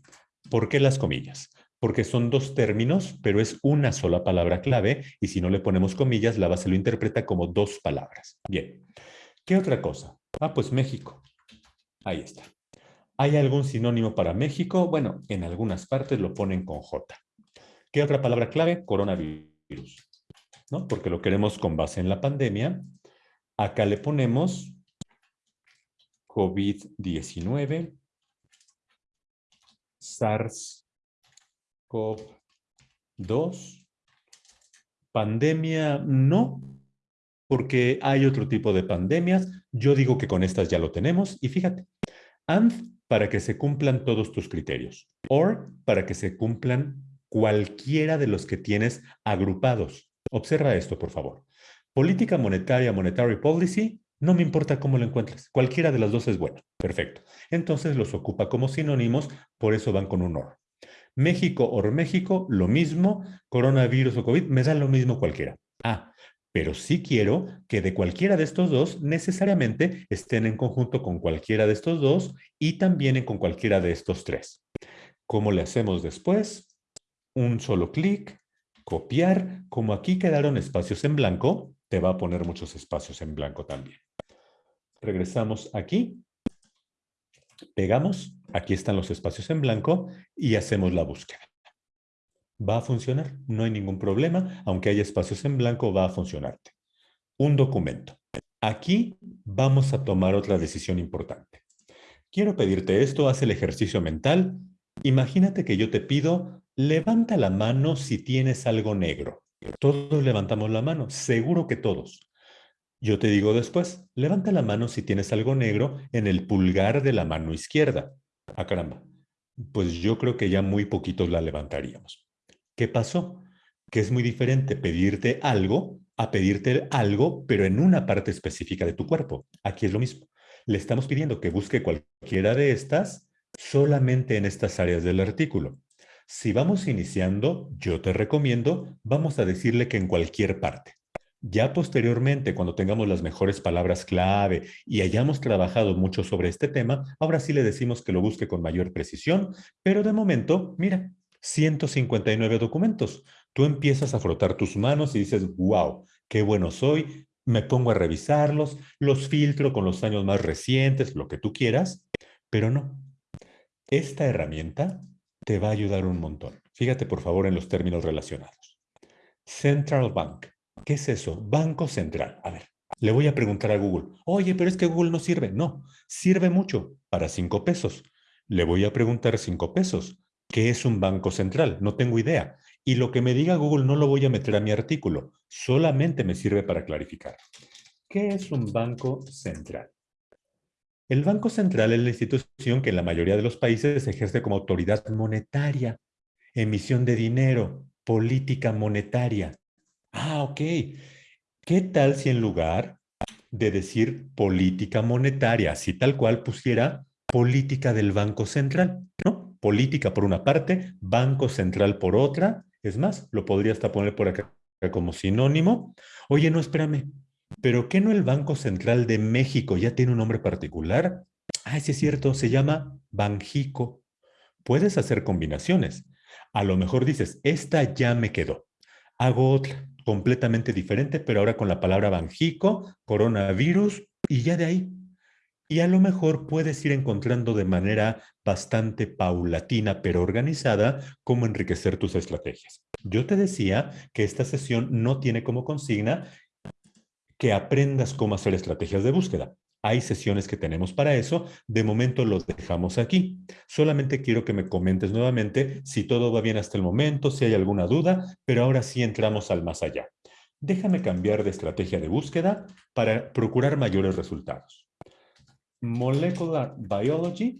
¿Por qué las comillas? Porque son dos términos, pero es una sola palabra clave y si no le ponemos comillas, la base lo interpreta como dos palabras. Bien. ¿Qué otra cosa? Ah, pues México. Ahí está. ¿Hay algún sinónimo para México? Bueno, en algunas partes lo ponen con J. ¿Qué otra palabra clave? Coronavirus. ¿no? Porque lo queremos con base en la pandemia. Acá le ponemos COVID-19, SARS-CoV-2. Pandemia no, porque hay otro tipo de pandemias. Yo digo que con estas ya lo tenemos. Y fíjate, ANF para que se cumplan todos tus criterios. O para que se cumplan cualquiera de los que tienes agrupados. Observa esto, por favor. Política monetaria, monetary policy, no me importa cómo lo encuentres. Cualquiera de las dos es buena. Perfecto. Entonces los ocupa como sinónimos, por eso van con un OR. México, OR México, lo mismo. Coronavirus o COVID, me da lo mismo cualquiera. Ah, pero sí quiero que de cualquiera de estos dos necesariamente estén en conjunto con cualquiera de estos dos y también con cualquiera de estos tres. ¿Cómo le hacemos después? Un solo clic, copiar. Como aquí quedaron espacios en blanco, te va a poner muchos espacios en blanco también. regresamos aquí, pegamos, aquí están los espacios en blanco y hacemos la búsqueda. Va a funcionar, no hay ningún problema, aunque haya espacios en blanco, va a funcionarte. Un documento. Aquí vamos a tomar otra decisión importante. Quiero pedirte esto, haz el ejercicio mental. Imagínate que yo te pido, levanta la mano si tienes algo negro. Todos levantamos la mano, seguro que todos. Yo te digo después, levanta la mano si tienes algo negro en el pulgar de la mano izquierda. Ah, caramba. Pues yo creo que ya muy poquitos la levantaríamos. ¿Qué pasó? Que es muy diferente pedirte algo a pedirte algo, pero en una parte específica de tu cuerpo. Aquí es lo mismo. Le estamos pidiendo que busque cualquiera de estas solamente en estas áreas del artículo. Si vamos iniciando, yo te recomiendo, vamos a decirle que en cualquier parte. Ya posteriormente, cuando tengamos las mejores palabras clave y hayamos trabajado mucho sobre este tema, ahora sí le decimos que lo busque con mayor precisión, pero de momento, mira, 159 documentos. Tú empiezas a frotar tus manos y dices, wow, qué bueno soy, me pongo a revisarlos, los filtro con los años más recientes, lo que tú quieras, pero no. Esta herramienta te va a ayudar un montón. Fíjate por favor en los términos relacionados. Central Bank. ¿Qué es eso? Banco Central. A ver, le voy a preguntar a Google. Oye, pero es que Google no sirve. No, sirve mucho para cinco pesos. Le voy a preguntar cinco pesos. ¿Qué es un banco central? No tengo idea. Y lo que me diga Google no lo voy a meter a mi artículo. Solamente me sirve para clarificar. ¿Qué es un banco central? El Banco Central es la institución que en la mayoría de los países ejerce como autoridad monetaria, emisión de dinero, política monetaria. Ah, ok. ¿Qué tal si en lugar de decir política monetaria, así tal cual pusiera política del Banco Central? ¿No? Política por una parte, Banco Central por otra. Es más, lo podría hasta poner por acá como sinónimo. Oye, no, espérame. ¿Pero qué no el Banco Central de México ya tiene un nombre particular? Ah, sí es cierto, se llama Banjico. Puedes hacer combinaciones. A lo mejor dices, esta ya me quedó. Hago otra completamente diferente, pero ahora con la palabra Banjico, coronavirus y ya de ahí. Y a lo mejor puedes ir encontrando de manera bastante paulatina pero organizada cómo enriquecer tus estrategias. Yo te decía que esta sesión no tiene como consigna que aprendas cómo hacer estrategias de búsqueda. Hay sesiones que tenemos para eso. De momento lo dejamos aquí. Solamente quiero que me comentes nuevamente si todo va bien hasta el momento, si hay alguna duda, pero ahora sí entramos al más allá. Déjame cambiar de estrategia de búsqueda para procurar mayores resultados. Molecular Biology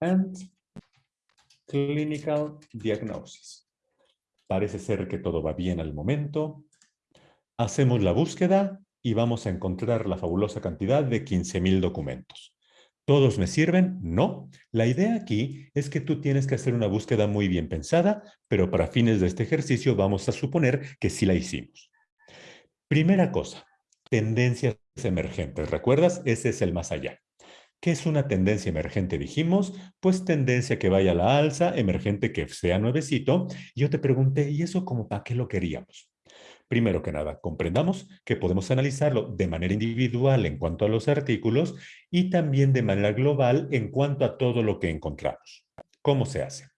and Clinical Diagnosis. Parece ser que todo va bien al momento. Hacemos la búsqueda y vamos a encontrar la fabulosa cantidad de 15,000 documentos. ¿Todos me sirven? No. La idea aquí es que tú tienes que hacer una búsqueda muy bien pensada, pero para fines de este ejercicio vamos a suponer que sí la hicimos. Primera cosa, tendencias emergentes. ¿Recuerdas? Ese es el más allá. ¿Qué es una tendencia emergente? Dijimos, pues tendencia que vaya a la alza, emergente que sea nuevecito. Yo te pregunté, ¿y eso como para qué lo queríamos? Primero que nada, comprendamos que podemos analizarlo de manera individual en cuanto a los artículos y también de manera global en cuanto a todo lo que encontramos. ¿Cómo se hace?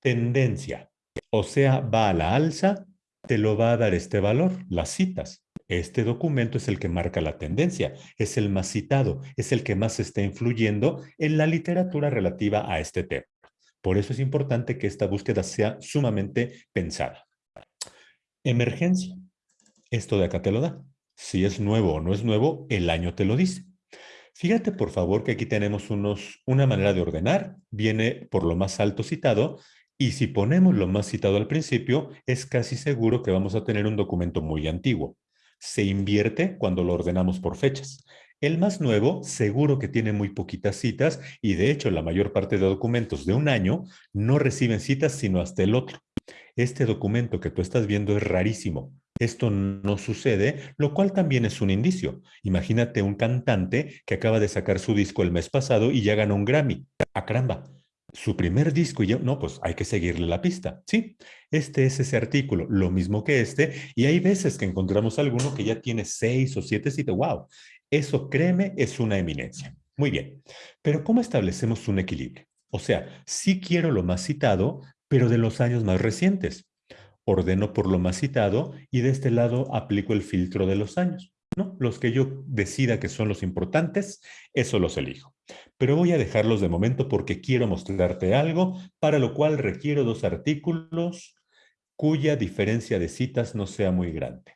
Tendencia, o sea, va a la alza, te lo va a dar este valor, las citas. Este documento es el que marca la tendencia, es el más citado, es el que más está influyendo en la literatura relativa a este tema. Por eso es importante que esta búsqueda sea sumamente pensada. Emergencia. Esto de acá te lo da. Si es nuevo o no es nuevo, el año te lo dice. Fíjate, por favor, que aquí tenemos unos, una manera de ordenar. Viene por lo más alto citado y si ponemos lo más citado al principio, es casi seguro que vamos a tener un documento muy antiguo se invierte cuando lo ordenamos por fechas. El más nuevo seguro que tiene muy poquitas citas y de hecho la mayor parte de documentos de un año no reciben citas sino hasta el otro. Este documento que tú estás viendo es rarísimo. Esto no sucede, lo cual también es un indicio. Imagínate un cantante que acaba de sacar su disco el mes pasado y ya ganó un Grammy. ¡A ¡Ah, caramba! Su primer disco y yo, no, pues hay que seguirle la pista. Sí, este es ese artículo, lo mismo que este, y hay veces que encontramos alguno que ya tiene seis o siete citas, wow, Eso, créeme, es una eminencia. Muy bien, pero ¿cómo establecemos un equilibrio? O sea, sí quiero lo más citado, pero de los años más recientes. Ordeno por lo más citado y de este lado aplico el filtro de los años. ¿no? Los que yo decida que son los importantes, eso los elijo. Pero voy a dejarlos de momento porque quiero mostrarte algo, para lo cual requiero dos artículos cuya diferencia de citas no sea muy grande.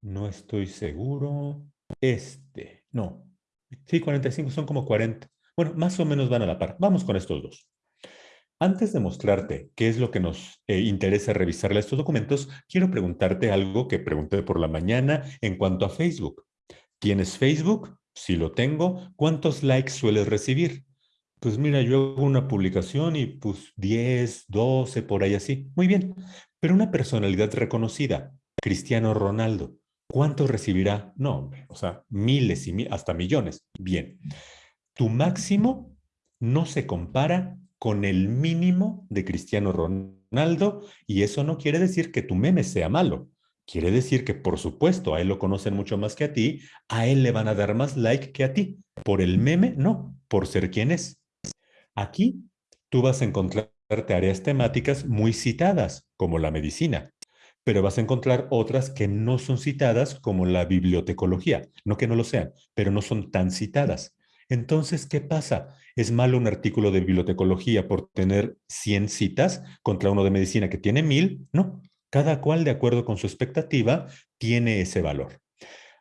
No estoy seguro. Este, no. Sí, 45 son como 40. Bueno, más o menos van a la par. Vamos con estos dos. Antes de mostrarte qué es lo que nos eh, interesa revisarle estos documentos, quiero preguntarte algo que pregunté por la mañana en cuanto a Facebook. ¿Tienes Facebook? Si lo tengo, ¿cuántos likes sueles recibir? Pues mira, yo hago una publicación y pues 10, 12, por ahí así. Muy bien. Pero una personalidad reconocida, Cristiano Ronaldo, ¿cuántos recibirá? No, o sea, miles y hasta millones. Bien. Tu máximo no se compara con el mínimo de Cristiano Ronaldo y eso no quiere decir que tu meme sea malo. Quiere decir que, por supuesto, a él lo conocen mucho más que a ti, a él le van a dar más like que a ti. Por el meme, no, por ser quien es. Aquí tú vas a encontrarte áreas temáticas muy citadas, como la medicina, pero vas a encontrar otras que no son citadas, como la bibliotecología. No que no lo sean, pero no son tan citadas. Entonces, ¿qué pasa? ¿Es malo un artículo de bibliotecología por tener 100 citas contra uno de medicina que tiene 1000? No, cada cual de acuerdo con su expectativa tiene ese valor.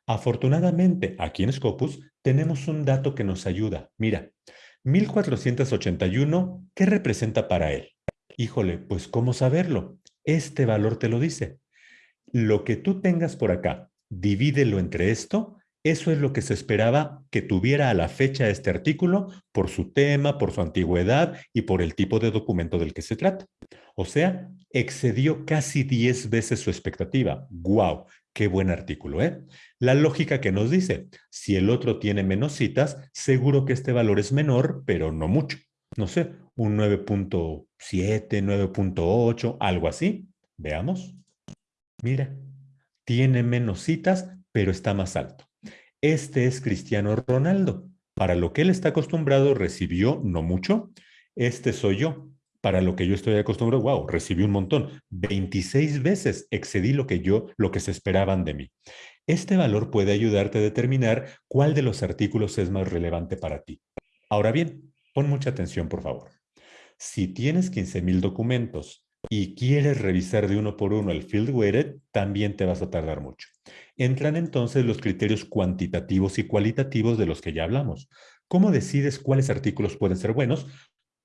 Afortunadamente, aquí en Scopus tenemos un dato que nos ayuda. Mira, 1481, ¿qué representa para él? Híjole, pues ¿cómo saberlo? Este valor te lo dice. Lo que tú tengas por acá, divídelo entre esto, eso es lo que se esperaba que tuviera a la fecha este artículo por su tema, por su antigüedad y por el tipo de documento del que se trata. O sea, excedió casi 10 veces su expectativa. ¡Guau! Qué buen artículo, ¿eh? La lógica que nos dice, si el otro tiene menos citas, seguro que este valor es menor, pero no mucho. No sé, un 9.7, 9.8, algo así. Veamos. Mira, tiene menos citas, pero está más alto. Este es Cristiano Ronaldo. Para lo que él está acostumbrado, recibió no mucho. Este soy yo para lo que yo estoy acostumbrado, wow, recibí un montón. 26 veces excedí lo que yo, lo que se esperaban de mí. Este valor puede ayudarte a determinar cuál de los artículos es más relevante para ti. Ahora bien, pon mucha atención, por favor. Si tienes 15,000 documentos y quieres revisar de uno por uno el field weighted, también te vas a tardar mucho. Entran entonces los criterios cuantitativos y cualitativos de los que ya hablamos. ¿Cómo decides cuáles artículos pueden ser buenos?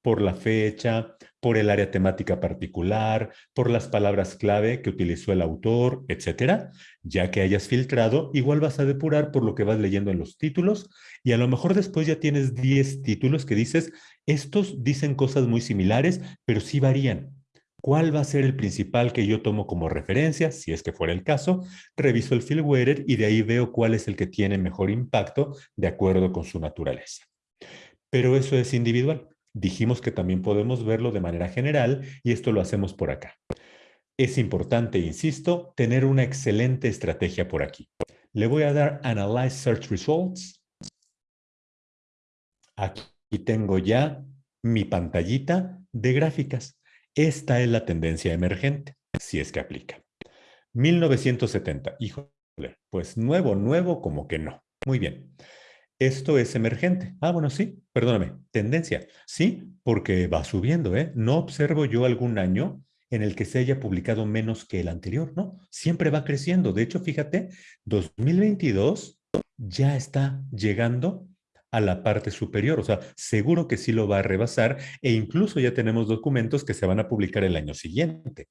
por la fecha, por el área temática particular, por las palabras clave que utilizó el autor, etcétera. Ya que hayas filtrado, igual vas a depurar por lo que vas leyendo en los títulos y a lo mejor después ya tienes 10 títulos que dices, estos dicen cosas muy similares, pero sí varían. ¿Cuál va a ser el principal que yo tomo como referencia? Si es que fuera el caso, reviso el Fieldweather y de ahí veo cuál es el que tiene mejor impacto de acuerdo con su naturaleza. Pero eso es individual. Dijimos que también podemos verlo de manera general y esto lo hacemos por acá. Es importante, insisto, tener una excelente estrategia por aquí. Le voy a dar Analyze Search Results. Aquí tengo ya mi pantallita de gráficas. Esta es la tendencia emergente, si es que aplica. 1970, híjole, pues nuevo, nuevo, como que no. Muy bien. Esto es emergente. Ah, bueno, sí, perdóname, tendencia. Sí, porque va subiendo, ¿eh? No observo yo algún año en el que se haya publicado menos que el anterior, ¿no? Siempre va creciendo. De hecho, fíjate, 2022 ya está llegando a la parte superior, o sea, seguro que sí lo va a rebasar e incluso ya tenemos documentos que se van a publicar el año siguiente.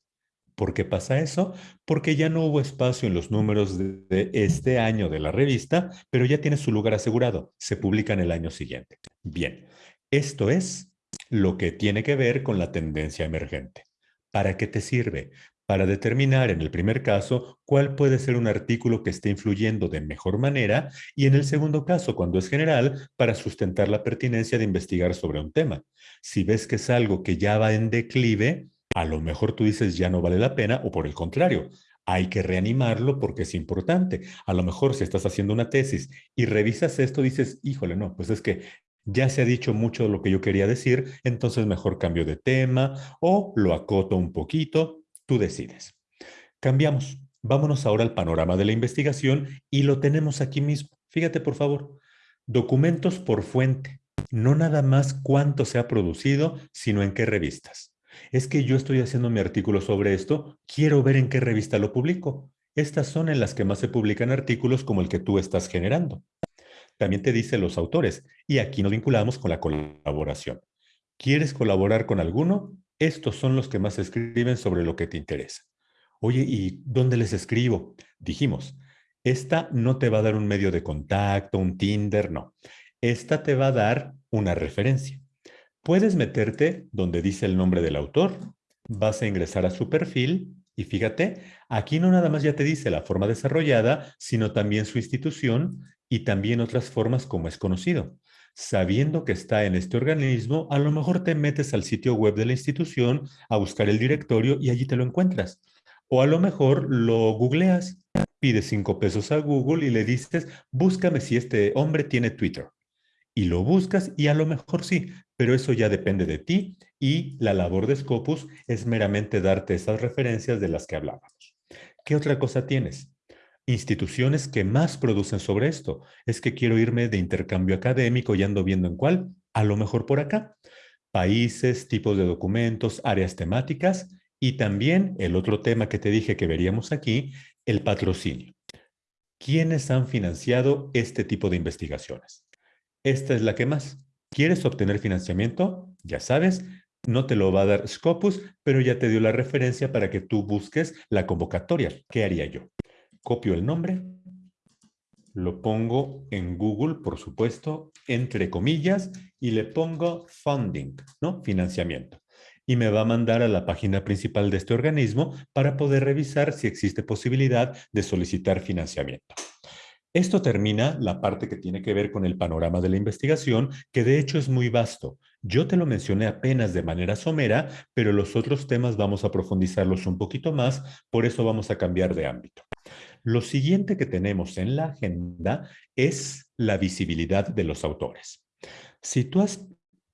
¿Por qué pasa eso? Porque ya no hubo espacio en los números de, este año de la revista, pero ya tiene su lugar asegurado. Se publica en el año siguiente. Bien, esto es lo que tiene que ver con la tendencia emergente. ¿Para qué te sirve? Para determinar en el primer caso cuál puede ser un artículo que esté influyendo de mejor manera y en el segundo caso, cuando es general, para sustentar la pertinencia de investigar sobre un tema. Si ves que es algo que ya va en declive, a lo mejor tú dices ya no vale la pena o por el contrario, hay que reanimarlo porque es importante. A lo mejor si estás haciendo una tesis y revisas esto, dices, híjole, no, pues es que ya se ha dicho mucho de lo que yo quería decir, entonces mejor cambio de tema o lo acoto un poquito, tú decides. Cambiamos. Vámonos ahora al panorama de la investigación y lo tenemos aquí mismo. Fíjate, por favor. Documentos por fuente. No nada más cuánto se ha producido, sino en qué revistas. Es que yo estoy haciendo mi artículo sobre esto, quiero ver en qué revista lo publico. Estas son en las que más se publican artículos como el que tú estás generando. También te dice los autores, y aquí nos vinculamos con la colaboración. ¿Quieres colaborar con alguno? Estos son los que más escriben sobre lo que te interesa. Oye, ¿y dónde les escribo? Dijimos, esta no te va a dar un medio de contacto, un Tinder, no. Esta te va a dar una referencia. Puedes meterte donde dice el nombre del autor, vas a ingresar a su perfil y fíjate, aquí no nada más ya te dice la forma desarrollada, sino también su institución y también otras formas como es conocido. Sabiendo que está en este organismo, a lo mejor te metes al sitio web de la institución a buscar el directorio y allí te lo encuentras. O a lo mejor lo googleas, pides cinco pesos a Google y le dices, búscame si este hombre tiene Twitter y lo buscas y a lo mejor sí, pero eso ya depende de ti y la labor de Scopus es meramente darte esas referencias de las que hablábamos. ¿Qué otra cosa tienes? Instituciones que más producen sobre esto. Es que quiero irme de intercambio académico y ando viendo en cuál, a lo mejor por acá. Países, tipos de documentos, áreas temáticas y también el otro tema que te dije que veríamos aquí, el patrocinio. ¿Quiénes han financiado este tipo de investigaciones? Esta es la que más. ¿Quieres obtener financiamiento? Ya sabes, no te lo va a dar Scopus, pero ya te dio la referencia para que tú busques la convocatoria. ¿Qué haría yo? Copio el nombre, lo pongo en Google, por supuesto, entre comillas, y le pongo funding, ¿no? Financiamiento. Y me va a mandar a la página principal de este organismo para poder revisar si existe posibilidad de solicitar financiamiento. Esto termina la parte que tiene que ver con el panorama de la investigación, que de hecho es muy vasto. Yo te lo mencioné apenas de manera somera, pero los otros temas vamos a profundizarlos un poquito más, por eso vamos a cambiar de ámbito. Lo siguiente que tenemos en la agenda es la visibilidad de los autores. Si tú has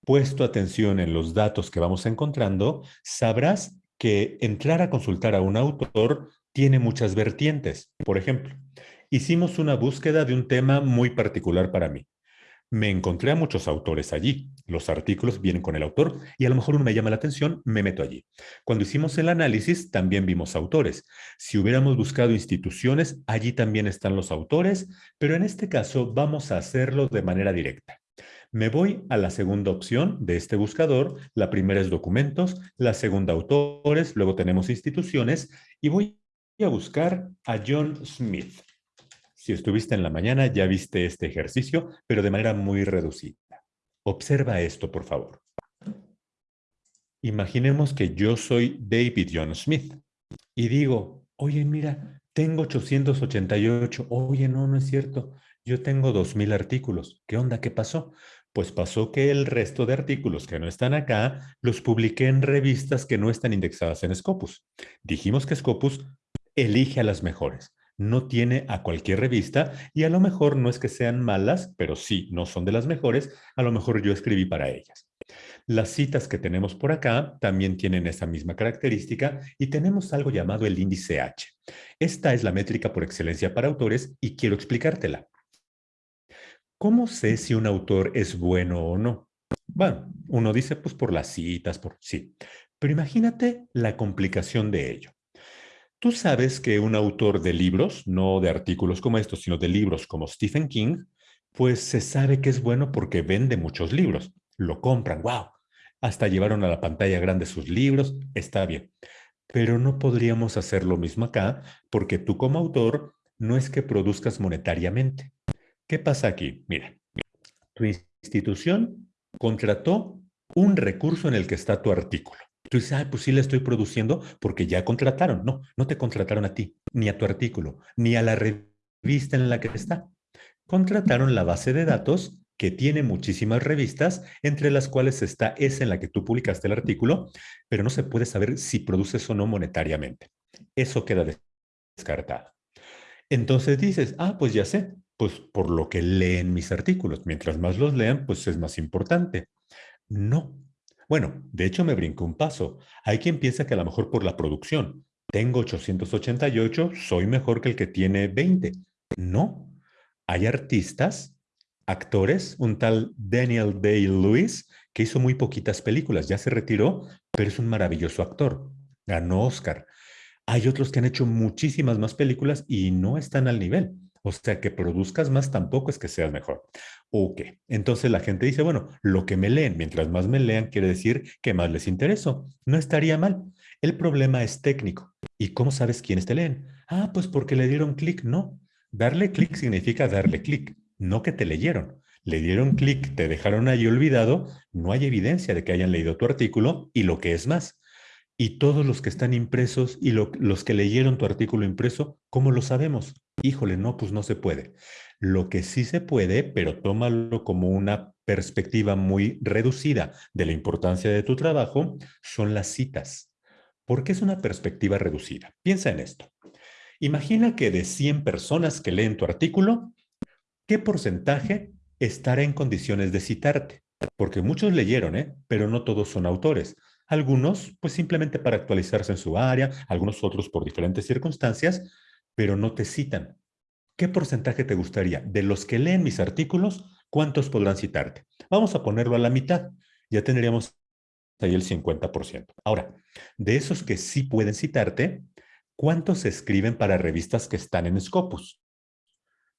puesto atención en los datos que vamos encontrando, sabrás que entrar a consultar a un autor tiene muchas vertientes. Por ejemplo, hicimos una búsqueda de un tema muy particular para mí. Me encontré a muchos autores allí. Los artículos vienen con el autor y a lo mejor uno me llama la atención, me meto allí. Cuando hicimos el análisis, también vimos autores. Si hubiéramos buscado instituciones, allí también están los autores, pero en este caso vamos a hacerlo de manera directa. Me voy a la segunda opción de este buscador. La primera es documentos, la segunda autores, luego tenemos instituciones y voy a buscar a John Smith. Si estuviste en la mañana, ya viste este ejercicio, pero de manera muy reducida. Observa esto, por favor. Imaginemos que yo soy David John Smith y digo, oye, mira, tengo 888. Oye, no, no es cierto. Yo tengo 2,000 artículos. ¿Qué onda? ¿Qué pasó? Pues pasó que el resto de artículos que no están acá los publiqué en revistas que no están indexadas en Scopus. Dijimos que Scopus elige a las mejores no tiene a cualquier revista y a lo mejor no es que sean malas, pero sí, no son de las mejores, a lo mejor yo escribí para ellas. Las citas que tenemos por acá también tienen esa misma característica y tenemos algo llamado el índice H. Esta es la métrica por excelencia para autores y quiero explicártela. ¿Cómo sé si un autor es bueno o no? Bueno, uno dice pues por las citas, por sí. Pero imagínate la complicación de ello. Tú sabes que un autor de libros, no de artículos como estos, sino de libros como Stephen King, pues se sabe que es bueno porque vende muchos libros. Lo compran, wow. Hasta llevaron a la pantalla grande sus libros, está bien. Pero no podríamos hacer lo mismo acá porque tú como autor no es que produzcas monetariamente. ¿Qué pasa aquí? Mira, tu institución contrató un recurso en el que está tu artículo. Tú dices, ah, pues sí le estoy produciendo porque ya contrataron. No, no te contrataron a ti, ni a tu artículo, ni a la revista en la que está. Contrataron la base de datos que tiene muchísimas revistas, entre las cuales está esa en la que tú publicaste el artículo, pero no se puede saber si produces o no monetariamente. Eso queda descartada. Entonces dices, ah, pues ya sé, pues por lo que leen mis artículos. Mientras más los lean, pues es más importante. No. Bueno, de hecho me brinco un paso. Hay quien piensa que a lo mejor por la producción. Tengo 888, soy mejor que el que tiene 20. No. Hay artistas, actores, un tal Daniel Day-Lewis, que hizo muy poquitas películas, ya se retiró, pero es un maravilloso actor. Ganó Oscar. Hay otros que han hecho muchísimas más películas y no están al nivel. O sea, que produzcas más tampoco es que seas mejor. Ok, entonces la gente dice, bueno, lo que me leen, mientras más me lean, quiere decir que más les intereso. No estaría mal. El problema es técnico. ¿Y cómo sabes quiénes te leen? Ah, pues porque le dieron clic. No, darle clic significa darle clic, no que te leyeron. Le dieron clic, te dejaron ahí olvidado, no hay evidencia de que hayan leído tu artículo y lo que es más. Y todos los que están impresos y los que leyeron tu artículo impreso, ¿cómo lo sabemos? Híjole, no, pues no se puede. Lo que sí se puede, pero tómalo como una perspectiva muy reducida de la importancia de tu trabajo, son las citas. ¿Por qué es una perspectiva reducida? Piensa en esto. Imagina que de 100 personas que leen tu artículo, ¿qué porcentaje estará en condiciones de citarte? Porque muchos leyeron, ¿eh? pero no todos son autores. Algunos, pues simplemente para actualizarse en su área, algunos otros por diferentes circunstancias, pero no te citan. ¿Qué porcentaje te gustaría? De los que leen mis artículos, ¿cuántos podrán citarte? Vamos a ponerlo a la mitad. Ya tendríamos ahí el 50%. Ahora, de esos que sí pueden citarte, ¿cuántos se escriben para revistas que están en Scopus?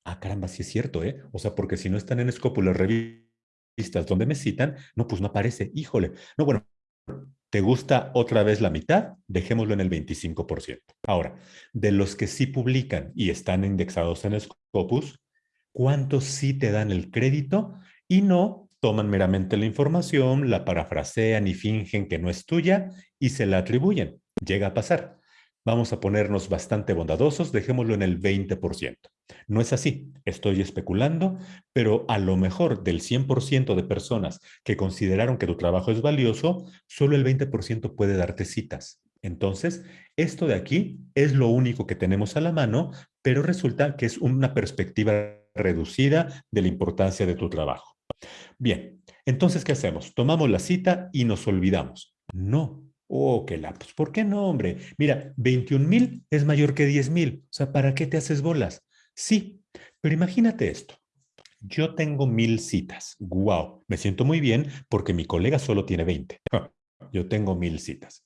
Ah, caramba, sí es cierto, ¿eh? O sea, porque si no están en Scopus las revistas donde me citan, no, pues no aparece. Híjole. No, bueno, ¿Te gusta otra vez la mitad? Dejémoslo en el 25%. Ahora, de los que sí publican y están indexados en Scopus, ¿cuántos sí te dan el crédito y no toman meramente la información, la parafrasean y fingen que no es tuya y se la atribuyen? Llega a pasar. Vamos a ponernos bastante bondadosos, dejémoslo en el 20%. No es así, estoy especulando, pero a lo mejor del 100% de personas que consideraron que tu trabajo es valioso, solo el 20% puede darte citas. Entonces, esto de aquí es lo único que tenemos a la mano, pero resulta que es una perspectiva reducida de la importancia de tu trabajo. Bien, entonces, ¿qué hacemos? Tomamos la cita y nos olvidamos. No, Oh, qué lapsus. ¿Por qué no, hombre? Mira, 21 mil es mayor que 10 mil. O sea, ¿para qué te haces bolas? Sí, pero imagínate esto. Yo tengo mil citas. Wow, me siento muy bien porque mi colega solo tiene 20. Yo tengo mil citas.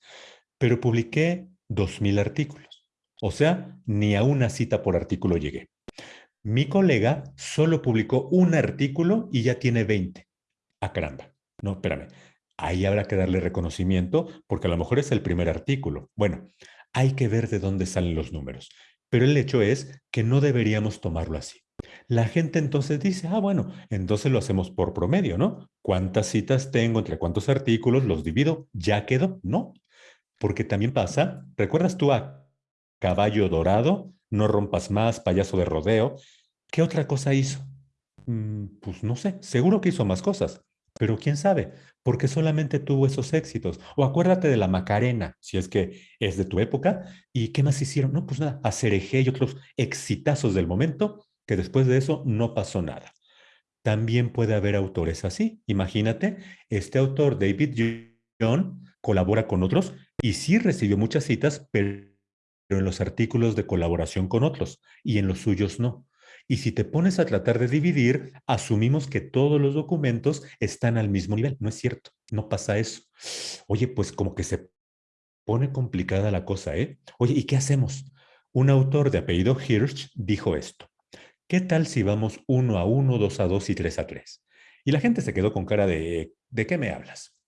Pero publiqué dos mil artículos. O sea, ni a una cita por artículo llegué. Mi colega solo publicó un artículo y ya tiene 20. Ah, caramba. No, espérame ahí habrá que darle reconocimiento porque a lo mejor es el primer artículo. Bueno, hay que ver de dónde salen los números, pero el hecho es que no deberíamos tomarlo así. La gente entonces dice, ah, bueno, entonces lo hacemos por promedio, ¿no? ¿Cuántas citas tengo entre cuántos artículos? ¿Los divido? ¿Ya quedó? No, porque también pasa, ¿recuerdas tú a Caballo Dorado? No rompas más, payaso de rodeo. ¿Qué otra cosa hizo? Mm, pues no sé, seguro que hizo más cosas, pero quién sabe, porque solamente tuvo esos éxitos. O acuérdate de la Macarena, si es que es de tu época, y qué más hicieron. No, pues nada, a Cereje y otros exitazos del momento, que después de eso no pasó nada. También puede haber autores así. Imagínate, este autor, David John, colabora con otros y sí recibió muchas citas, pero en los artículos de colaboración con otros y en los suyos no. Y si te pones a tratar de dividir, asumimos que todos los documentos están al mismo nivel. No es cierto, no pasa eso. Oye, pues como que se pone complicada la cosa, ¿eh? Oye, ¿y qué hacemos? Un autor de apellido Hirsch dijo esto. ¿Qué tal si vamos uno a uno, dos a dos y tres a tres? Y la gente se quedó con cara de, ¿de qué me hablas?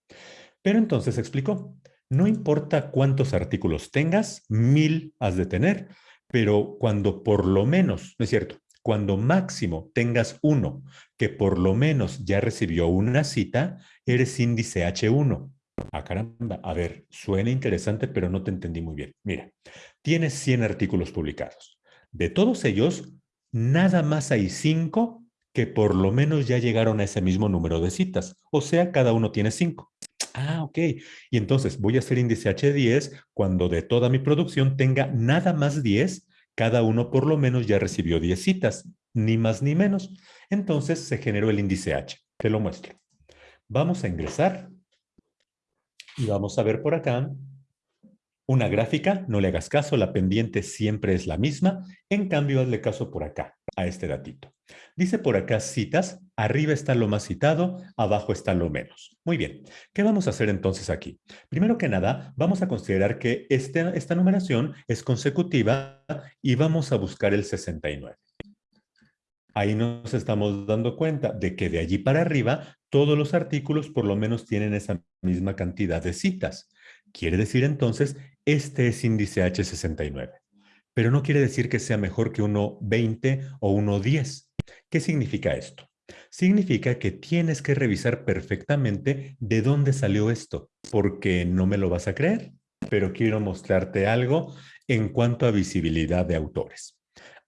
Pero entonces explicó, no importa cuántos artículos tengas, mil has de tener, pero cuando por lo menos, ¿no es cierto? Cuando máximo tengas uno que por lo menos ya recibió una cita, eres índice H1. Ah, caramba. A ver, suena interesante, pero no te entendí muy bien. Mira, tienes 100 artículos publicados. De todos ellos, nada más hay 5 que por lo menos ya llegaron a ese mismo número de citas. O sea, cada uno tiene 5. Ah, ok. Y entonces voy a hacer índice H10 cuando de toda mi producción tenga nada más 10 Cada uno por lo menos ya recibió 10 citas, ni más ni menos. Entonces se generó el índice H. Te lo muestro. Vamos a ingresar y vamos a ver por acá una gráfica, no le hagas caso, la pendiente siempre es la misma, en cambio hazle caso por acá, a este datito. Dice por acá citas, arriba está lo más citado, abajo está lo menos. Muy bien, ¿qué vamos a hacer entonces aquí? Primero que nada, vamos a considerar que este, esta numeración es consecutiva y vamos a buscar el 69. Ahí nos estamos dando cuenta de que de allí para arriba todos los artículos por lo menos tienen esa misma cantidad de citas. Quiere decir entonces, este es índice H69. Pero no quiere decir que sea mejor que uno 20 o uno 10. ¿Qué significa esto? Significa que tienes que revisar perfectamente de dónde salió esto, porque no me lo vas a creer, pero quiero mostrarte algo en cuanto a visibilidad de autores.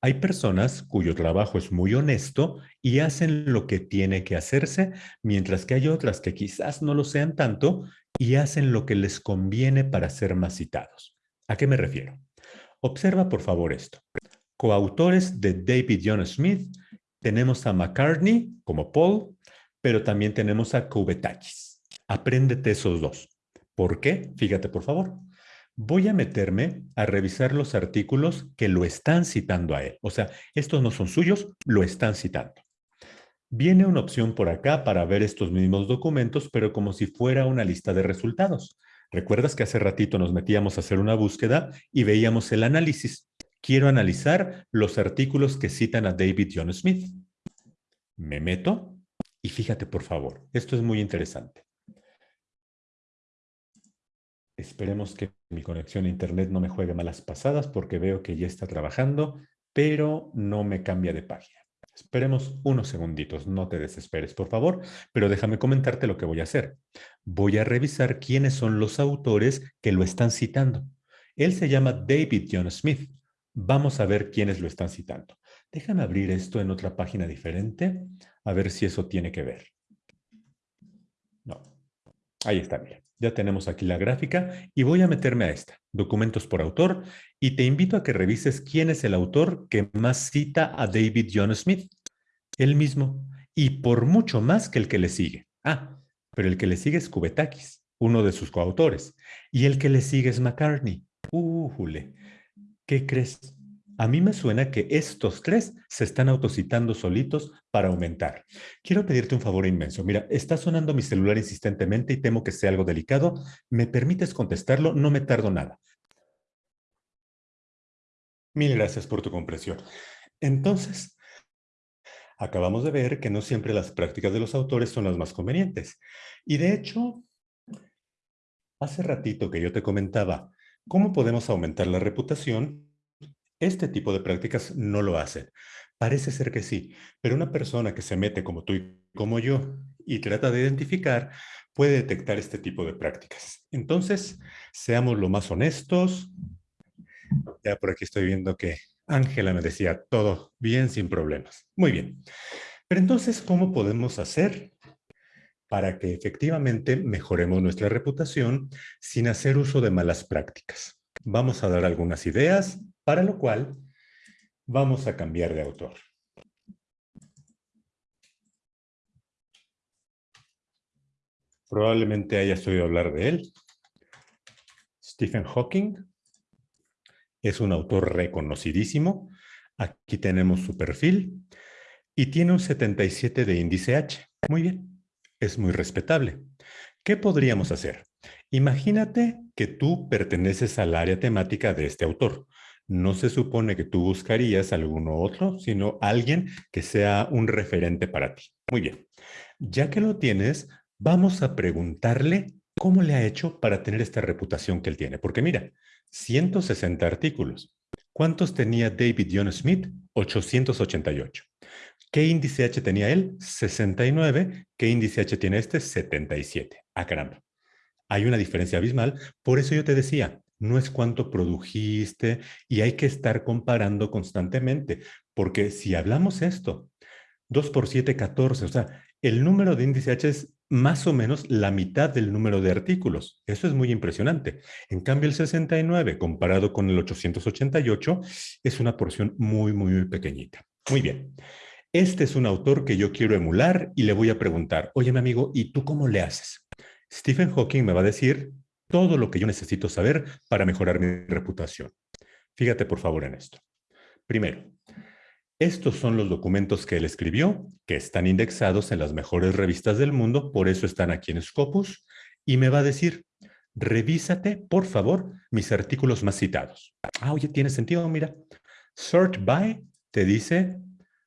Hay personas cuyo trabajo es muy honesto y hacen lo que tiene que hacerse, mientras que hay otras que quizás no lo sean tanto y hacen lo que les conviene para ser más citados. ¿A qué me refiero? Observa por favor esto. Coautores de David John Smith, tenemos a McCartney como Paul, pero también tenemos a Kubetakis. Apréndete esos dos. ¿Por qué? Fíjate por favor. Voy a meterme a revisar los artículos que lo están citando a él. O sea, estos no son suyos, lo están citando. Viene una opción por acá para ver estos mismos documentos, pero como si fuera una lista de resultados. ¿Recuerdas que hace ratito nos metíamos a hacer una búsqueda y veíamos el análisis? Quiero analizar los artículos que citan a David John Smith. Me meto y fíjate por favor, esto es muy interesante. Esperemos que mi conexión a internet no me juegue malas pasadas porque veo que ya está trabajando, pero no me cambia de página. Esperemos unos segunditos, no te desesperes, por favor, pero déjame comentarte lo que voy a hacer. Voy a revisar quiénes son los autores que lo están citando. Él se llama David John Smith. Vamos a ver quiénes lo están citando. Déjame abrir esto en otra página diferente, a ver si eso tiene que ver. No. Ahí está, mira. Ya tenemos aquí la gráfica y voy a meterme a esta, documentos por autor, y te invito a que revises quién es el autor que más cita a David John Smith. Él mismo, y por mucho más que el que le sigue. Ah, pero el que le sigue es Kubetakis, uno de sus coautores, y el que le sigue es McCartney. ¡Újule! ¿Qué crees? A mí me suena que estos tres se están autocitando solitos para aumentar. Quiero pedirte un favor inmenso. Mira, está sonando mi celular insistentemente y temo que sea algo delicado. ¿Me permites contestarlo? No me tardo nada. Mil gracias por tu comprensión. Entonces, acabamos de ver que no siempre las prácticas de los autores son las más convenientes. Y de hecho, hace ratito que yo te comentaba cómo podemos aumentar la reputación este tipo de prácticas no lo hacen. Parece ser que sí, pero una persona que se mete como tú y como yo y trata de identificar puede detectar este tipo de prácticas. Entonces, seamos lo más honestos. Ya por aquí estoy viendo que Ángela me decía todo bien, sin problemas. Muy bien. Pero entonces, ¿cómo podemos hacer para que efectivamente mejoremos nuestra reputación sin hacer uso de malas prácticas? Vamos a dar algunas ideas para lo cual vamos a cambiar de autor. Probablemente hayas oído hablar de él. Stephen Hawking es un autor reconocidísimo. Aquí tenemos su perfil y tiene un 77 de índice H. Muy bien, es muy respetable. ¿Qué podríamos hacer? Imagínate que tú perteneces al área temática de este autor no se supone que tú buscarías alguno otro, sino alguien que sea un referente para ti. Muy bien. Ya que lo tienes, vamos a preguntarle cómo le ha hecho para tener esta reputación que él tiene. Porque mira, 160 artículos. ¿Cuántos tenía David John Smith? 888. ¿Qué índice H tenía él? 69. ¿Qué índice H tiene este? 77. Ah, caramba. Hay una diferencia abismal. Por eso yo te decía, no es cuánto produjiste y hay que estar comparando constantemente, porque si hablamos esto, 2 por 7, 14, o sea, el número de índice H es más o menos la mitad del número de artículos. Eso es muy impresionante. En cambio, el 69 comparado con el 888 es una porción muy, muy, muy pequeñita. Muy bien. Este es un autor que yo quiero emular y le voy a preguntar, oye, mi amigo, ¿y tú cómo le haces? Stephen Hawking me va a decir todo lo que yo necesito saber para mejorar mi reputación. Fíjate, por favor, en esto. Primero, estos son los documentos que él escribió, que están indexados en las mejores revistas del mundo, por eso están aquí en Scopus, y me va a decir, revísate, por favor, mis artículos más citados. Ah, oye, tiene sentido, mira. Sort by te dice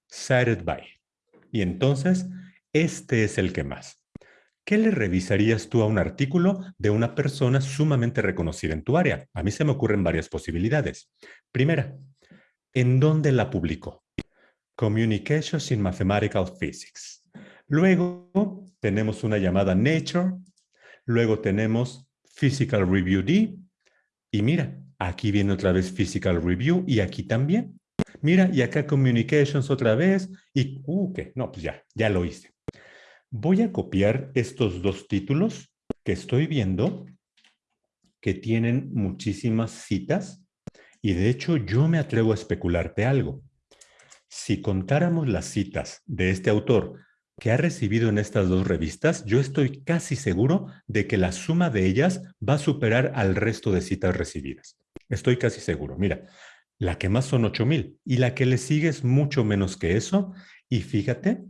cited by. Y entonces, este es el que más. ¿Qué le revisarías tú a un artículo de una persona sumamente reconocida en tu área? A mí se me ocurren varias posibilidades. Primera, ¿en dónde la publicó? Communications in Mathematical Physics. Luego tenemos una llamada Nature, luego tenemos Physical Review D, y mira, aquí viene otra vez Physical Review, y aquí también. Mira, y acá Communications otra vez, y, uh, ¿qué? No, pues ya, ya lo hice. Voy a copiar estos dos títulos que estoy viendo, que tienen muchísimas citas, y de hecho yo me atrevo a especularte algo. Si contáramos las citas de este autor que ha recibido en estas dos revistas, yo estoy casi seguro de que la suma de ellas va a superar al resto de citas recibidas. Estoy casi seguro. Mira, la que más son 8000 y la que le sigue es mucho menos que eso. Y fíjate,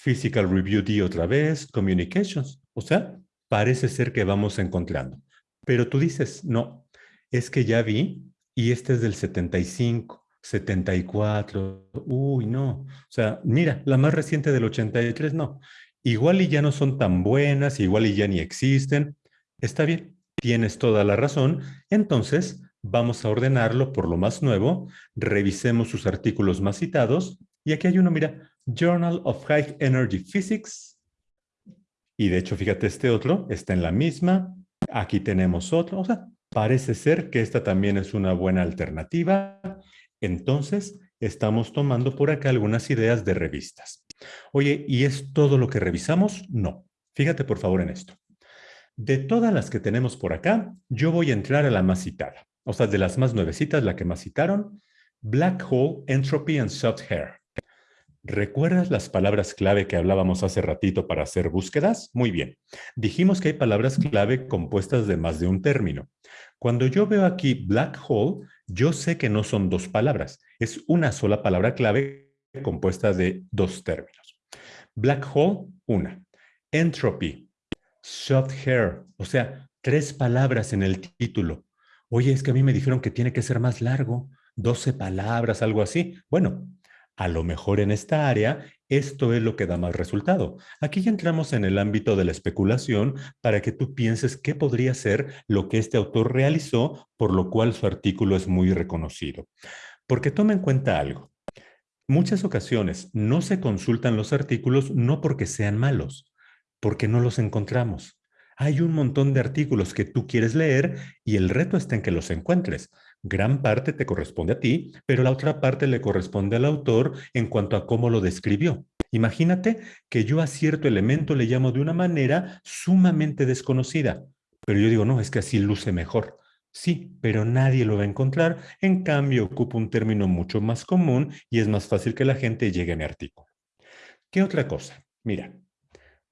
Physical Review D otra vez, Communications. O sea, parece ser que vamos encontrando. Pero tú dices, no, es que ya vi y este es del 75. 74, uy, no. O sea, mira, la más reciente del 83, no. Igual y ya no son tan buenas, igual y ya ni existen. Está bien, tienes toda la razón. Entonces, vamos a ordenarlo por lo más nuevo. Revisemos sus artículos más citados. Y aquí hay uno, mira, Journal of High Energy Physics. Y de hecho, fíjate, este otro está en la misma. Aquí tenemos otro. O sea, parece ser que esta también es una buena alternativa. Entonces, estamos tomando por acá algunas ideas de revistas. Oye, ¿y es todo lo que revisamos? No. Fíjate por favor en esto. De todas las que tenemos por acá, yo voy a entrar a la más citada. O sea, de las más nuevecitas, la que más citaron, Black Hole, Entropy and Soft Hair. ¿Recuerdas las palabras clave que hablábamos hace ratito para hacer búsquedas? Muy bien. Dijimos que hay palabras clave compuestas de más de un término. Cuando yo veo aquí black hole, yo sé que no son dos palabras. Es una sola palabra clave compuesta de dos términos. Black hole, una. Entropy, soft hair, o sea, tres palabras en el título. Oye, es que a mí me dijeron que tiene que ser más largo, 12 palabras, algo así. Bueno, a lo mejor en esta área, esto es lo que da más resultado. Aquí ya entramos en el ámbito de la especulación para que tú pienses qué podría ser lo que este autor realizó, por lo cual su artículo es muy reconocido. Porque toma en cuenta algo. Muchas ocasiones no se consultan los artículos no porque sean malos, porque no los encontramos. Hay un montón de artículos que tú quieres leer y el reto está en que los encuentres. Gran parte te corresponde a ti, pero la otra parte le corresponde al autor en cuanto a cómo lo describió. Imagínate que yo a cierto elemento le llamo de una manera sumamente desconocida, pero yo digo, no, es que así luce mejor. Sí, pero nadie lo va a encontrar. En cambio, ocupa un término mucho más común y es más fácil que la gente llegue a mi artículo. ¿Qué otra cosa? Mira,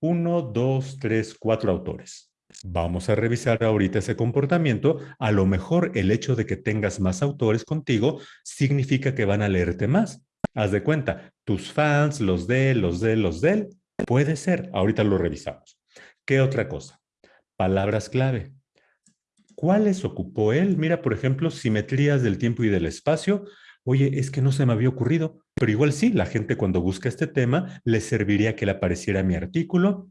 uno, dos, tres, cuatro autores. Vamos a revisar ahorita ese comportamiento. A lo mejor el hecho de que tengas más autores contigo significa que van a leerte más. Haz de cuenta, tus fans, los de los de los de él. Puede ser. Ahorita lo revisamos. ¿Qué otra cosa? Palabras clave. ¿Cuáles ocupó él? Mira, por ejemplo, simetrías del tiempo y del espacio. Oye, es que no se me había ocurrido. Pero igual sí, la gente cuando busca este tema, le serviría que le apareciera mi artículo.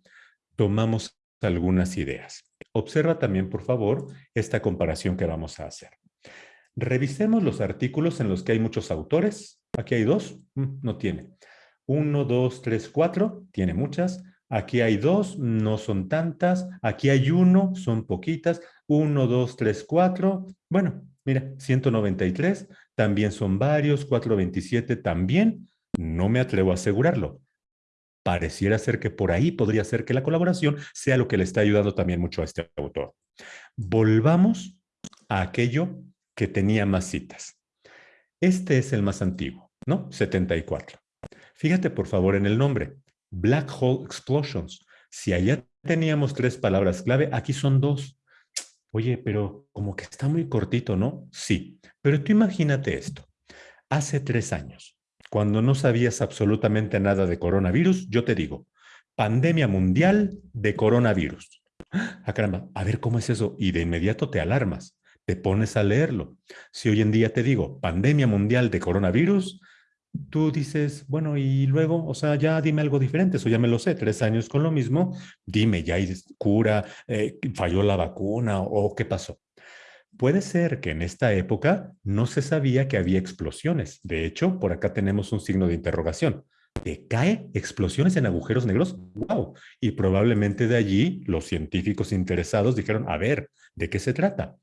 Tomamos algunas ideas. Observa también, por favor, esta comparación que vamos a hacer. Revisemos los artículos en los que hay muchos autores. Aquí hay dos, mm, no tiene. Uno, dos, tres, cuatro, tiene muchas. Aquí hay dos, no son tantas. Aquí hay uno, son poquitas. Uno, dos, tres, cuatro. Bueno, mira, 193. También son varios, 427 también. No me atrevo a asegurarlo. Pareciera ser que por ahí podría ser que la colaboración sea lo que le está ayudando también mucho a este autor. Volvamos a aquello que tenía más citas. Este es el más antiguo, ¿no? 74. Fíjate por favor en el nombre, Black Hole Explosions. Si allá teníamos tres palabras clave, aquí son dos. Oye, pero como que está muy cortito, ¿no? Sí, pero tú imagínate esto. Hace tres años, cuando no sabías absolutamente nada de coronavirus, yo te digo, pandemia mundial de coronavirus. Ah, caramba, a ver cómo es eso. Y de inmediato te alarmas, te pones a leerlo. Si hoy en día te digo, pandemia mundial de coronavirus, tú dices, bueno, y luego, o sea, ya dime algo diferente, eso ya me lo sé, tres años con lo mismo, dime, ya hay cura, eh, falló la vacuna o qué pasó. Puede ser que en esta época no se sabía que había explosiones. De hecho, por acá tenemos un signo de interrogación. ¿Te cae explosiones en agujeros negros? ¡Wow! Y probablemente de allí los científicos interesados dijeron, a ver, ¿de qué se trata?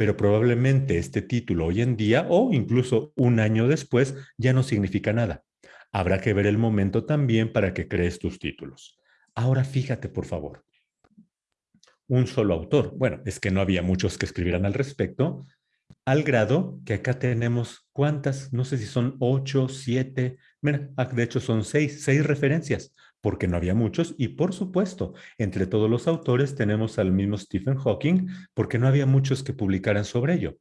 pero probablemente este título hoy en día o incluso un año después ya no significa nada. Habrá que ver el momento también para que crees tus títulos. Ahora fíjate, por favor. Un solo autor. Bueno, es que no había muchos que escribieran al respecto, al grado que acá tenemos, ¿cuántas? No sé si son ocho, siete, mira, ah, de hecho son seis, seis referencias porque no había muchos, y por supuesto, entre todos los autores tenemos al mismo Stephen Hawking, porque no había muchos que publicaran sobre ello.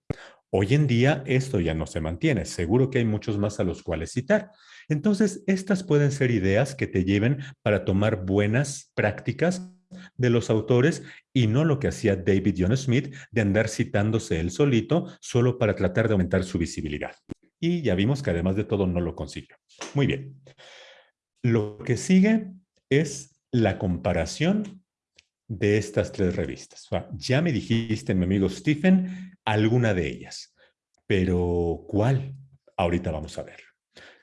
Hoy en día esto ya no se mantiene, seguro que hay muchos más a los cuales citar. Entonces, estas pueden ser ideas que te lleven para tomar buenas prácticas de los autores y no lo que hacía David John Smith de andar citándose él solito solo para tratar de aumentar su visibilidad. Y ya vimos que además de todo no lo consiguió. Muy bien. Lo que sigue es la comparación de estas tres revistas. ya me dijiste, mi amigo Stephen, alguna de ellas, pero ¿cuál? Ahorita vamos a ver.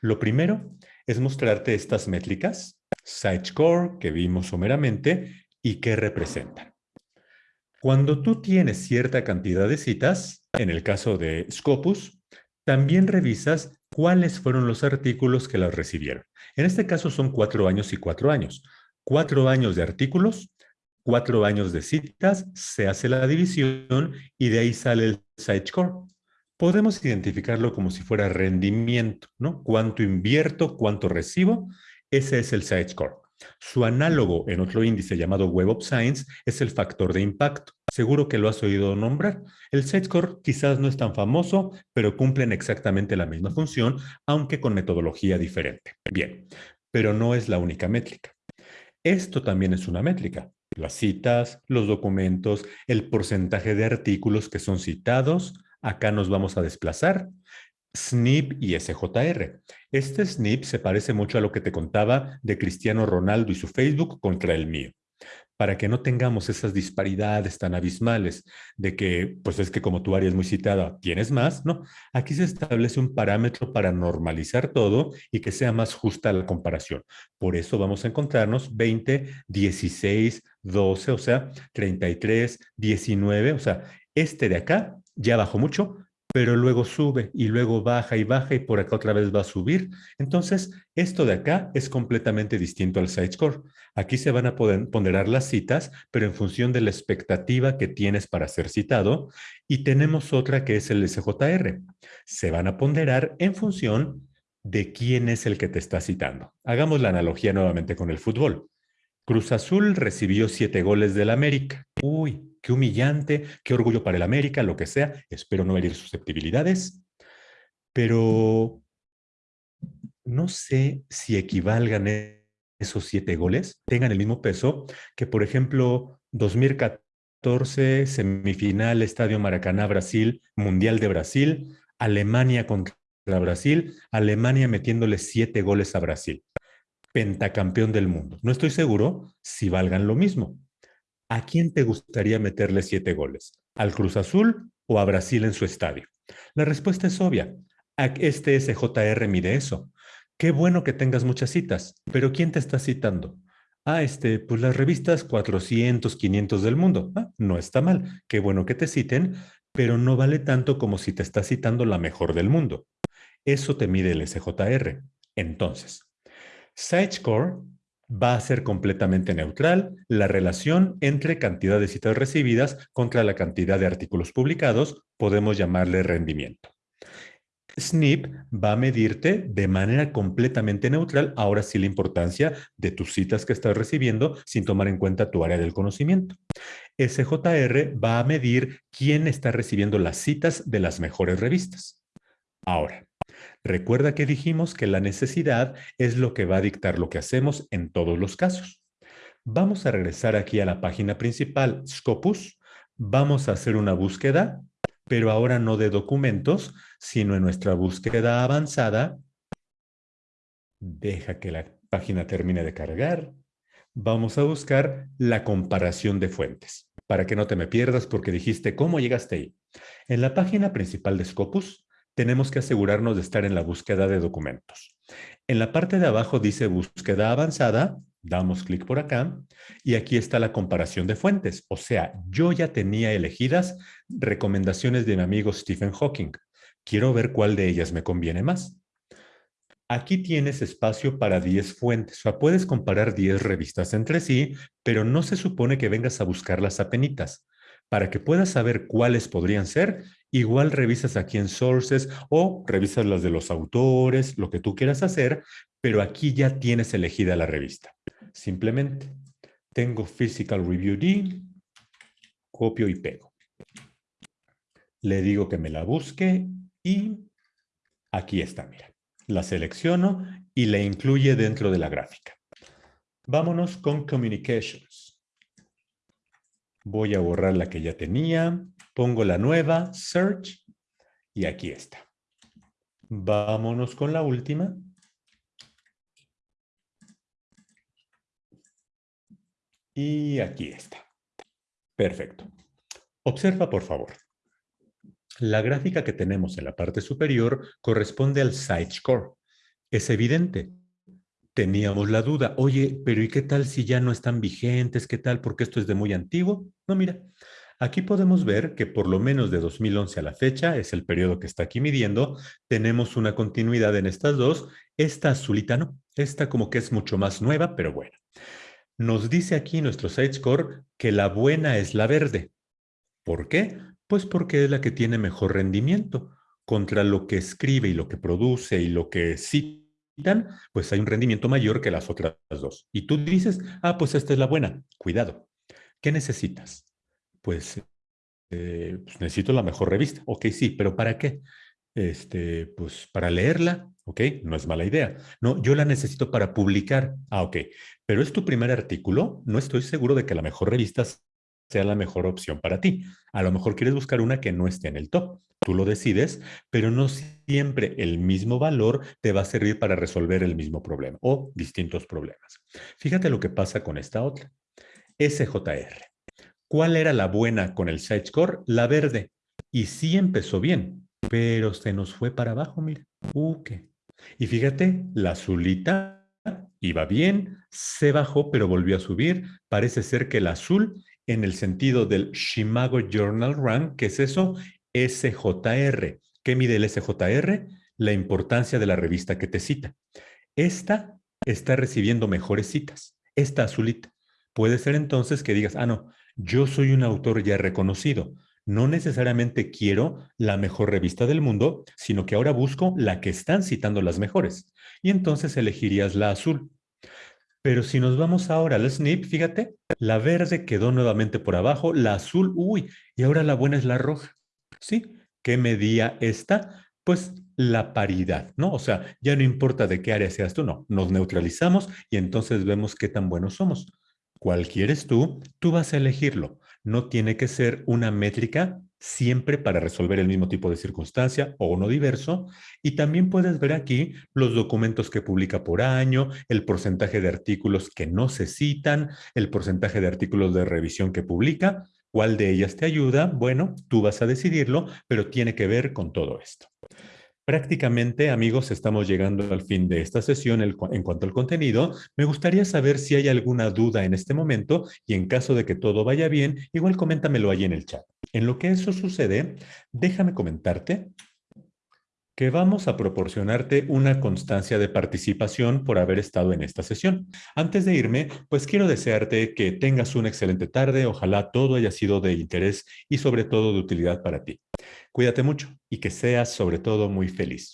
Lo primero es mostrarte estas métricas, score que vimos someramente, y qué representan. Cuando tú tienes cierta cantidad de citas, en el caso de Scopus, también revisas cuáles fueron los artículos que las recibieron. En este caso son cuatro años y cuatro años. Cuatro años de artículos, cuatro años de citas, se hace la división y de ahí sale el site score. Podemos identificarlo como si fuera rendimiento, ¿no? Cuánto invierto, cuánto recibo, ese es el site score. Su análogo en otro índice llamado Web of Science es el factor de impacto. Seguro que lo has oído nombrar. El score quizás no es tan famoso, pero cumplen exactamente la misma función, aunque con metodología diferente. Bien, pero no es la única métrica. Esto también es una métrica. Las citas, los documentos, el porcentaje de artículos que son citados. Acá nos vamos a desplazar. SNP y SJR. Este SNP se parece mucho a lo que te contaba de Cristiano Ronaldo y su Facebook contra el mío para que no tengamos esas disparidades tan abismales de que, pues es que como tu área es muy citada, tienes más, ¿no? Aquí se establece un parámetro para normalizar todo y que sea más justa la comparación. Por eso vamos a encontrarnos 20, 16, 12, o sea, 33, 19, o sea, este de acá ya bajó mucho, pero luego sube y luego baja y baja y por acá otra vez va a subir. Entonces, esto de acá es completamente distinto al site score. Aquí se van a ponderar las citas, pero en función de la expectativa que tienes para ser citado. Y tenemos otra que es el SJR. Se van a ponderar en función de quién es el que te está citando. Hagamos la analogía nuevamente con el fútbol. Cruz Azul recibió siete goles del América. Uy, qué humillante, qué orgullo para el América, lo que sea. Espero no herir susceptibilidades. Pero no sé si equivalgan esos siete goles, tengan el mismo peso que, por ejemplo, 2014, semifinal, Estadio Maracaná, Brasil, Mundial de Brasil, Alemania contra Brasil, Alemania metiéndole siete goles a Brasil. Pentacampeón del mundo. No estoy seguro si valgan lo mismo. ¿A quién te gustaría meterle siete goles? ¿Al Cruz Azul o a Brasil en su estadio? La respuesta es obvia. Este SJR mide eso. Qué bueno que tengas muchas citas, pero ¿quién te está citando? Ah, este, pues las revistas 400, 500 del mundo. Ah, no está mal. Qué bueno que te citen, pero no vale tanto como si te está citando la mejor del mundo. Eso te mide el SJR. Entonces, SiteScore va a ser completamente neutral la relación entre cantidad de citas recibidas contra la cantidad de artículos publicados, podemos llamarle rendimiento. SNP va a medirte de manera completamente neutral, ahora sí la importancia de tus citas que estás recibiendo sin tomar en cuenta tu área del conocimiento. SJR va a medir quién está recibiendo las citas de las mejores revistas. Ahora, recuerda que dijimos que la necesidad es lo que va a dictar lo que hacemos en todos los casos. Vamos a regresar aquí a la página principal, Scopus. Vamos a hacer una búsqueda pero ahora no de documentos, sino en nuestra búsqueda avanzada. Deja que la página termine de cargar. Vamos a buscar la comparación de fuentes, para que no te me pierdas porque dijiste cómo llegaste ahí. En la página principal de Scopus, tenemos que asegurarnos de estar en la búsqueda de documentos. En la parte de abajo dice búsqueda avanzada Damos clic por acá y aquí está la comparación de fuentes. O sea, yo ya tenía elegidas recomendaciones de mi amigo Stephen Hawking. Quiero ver cuál de ellas me conviene más. Aquí tienes espacio para 10 fuentes. O sea, puedes comparar 10 revistas entre sí, pero no se supone que vengas a buscarlas a penitas. Para que puedas saber cuáles podrían ser, igual revisas aquí en Sources o revisas las de los autores, lo que tú quieras hacer, pero aquí ya tienes elegida la revista. Simplemente tengo Physical Review D, copio y pego. Le digo que me la busque y aquí está, mira. La selecciono y la incluye dentro de la gráfica. Vámonos con Communications. Voy a borrar la que ya tenía, pongo la nueva, Search, y aquí está. Vámonos con la última. Y aquí está. Perfecto. Observa, por favor. La gráfica que tenemos en la parte superior corresponde al site score. Es evidente. Teníamos la duda, oye, pero ¿y qué tal si ya no están vigentes? ¿Qué tal? Porque esto es de muy antiguo. No, mira, aquí podemos ver que por lo menos de 2011 a la fecha, es el periodo que está aquí midiendo, tenemos una continuidad en estas dos. Esta azulita no, esta como que es mucho más nueva, pero bueno. Nos dice aquí nuestro score que la buena es la verde. ¿Por qué? Pues porque es la que tiene mejor rendimiento. Contra lo que escribe y lo que produce y lo que citan, pues hay un rendimiento mayor que las otras dos. Y tú dices, ah, pues esta es la buena. Cuidado. ¿Qué necesitas? Pues, eh, pues necesito la mejor revista. Ok, sí, pero ¿para qué? Este, pues para leerla, ¿ok? No es mala idea. No, yo la necesito para publicar. Ah, ok. Pero es tu primer artículo, no estoy seguro de que la mejor revista sea la mejor opción para ti. A lo mejor quieres buscar una que no esté en el top. Tú lo decides, pero no siempre el mismo valor te va a servir para resolver el mismo problema o distintos problemas. Fíjate lo que pasa con esta otra. SJR. ¿Cuál era la buena con el score? La verde. Y sí empezó bien, pero se nos fue para abajo, mira. Uh, ¿qué? Y fíjate, la azulita iba bien, se bajó, pero volvió a subir. Parece ser que el azul, en el sentido del Shimago Journal Rank, ¿qué es eso? SJR. ¿Qué mide el SJR? La importancia de la revista que te cita. Esta está recibiendo mejores citas. Esta azulita. Puede ser entonces que digas, ah, no, yo soy un autor ya reconocido no necesariamente quiero la mejor revista del mundo, sino que ahora busco la que están citando las mejores. Y entonces elegirías la azul. Pero si nos vamos ahora al SNP, fíjate, la verde quedó nuevamente por abajo, la azul, uy, y ahora la buena es la roja. ¿Sí? ¿Qué medía esta? Pues la paridad, ¿no? O sea, ya no importa de qué área seas tú, no, nos neutralizamos y entonces vemos qué tan buenos somos. ¿Cuál quieres tú? Tú vas a elegirlo no tiene que ser una métrica siempre para resolver el mismo tipo de circunstancia o uno diverso. Y también puedes ver aquí los documentos que publica por año, el porcentaje de artículos que no se citan, el porcentaje de artículos de revisión que publica. ¿Cuál de ellas te ayuda? Bueno, tú vas a decidirlo, pero tiene que ver con todo esto. Prácticamente, amigos, estamos llegando al fin de esta sesión en cuanto al contenido. Me gustaría saber si hay alguna duda en este momento y en caso de que todo vaya bien, igual coméntamelo ahí en el chat. En lo que eso sucede, déjame comentarte que vamos a proporcionarte una constancia de participación por haber estado en esta sesión. Antes de irme, pues quiero desearte que tengas una excelente tarde, ojalá todo haya sido de interés y sobre todo de utilidad para ti. Cuídate mucho y que seas sobre todo muy feliz.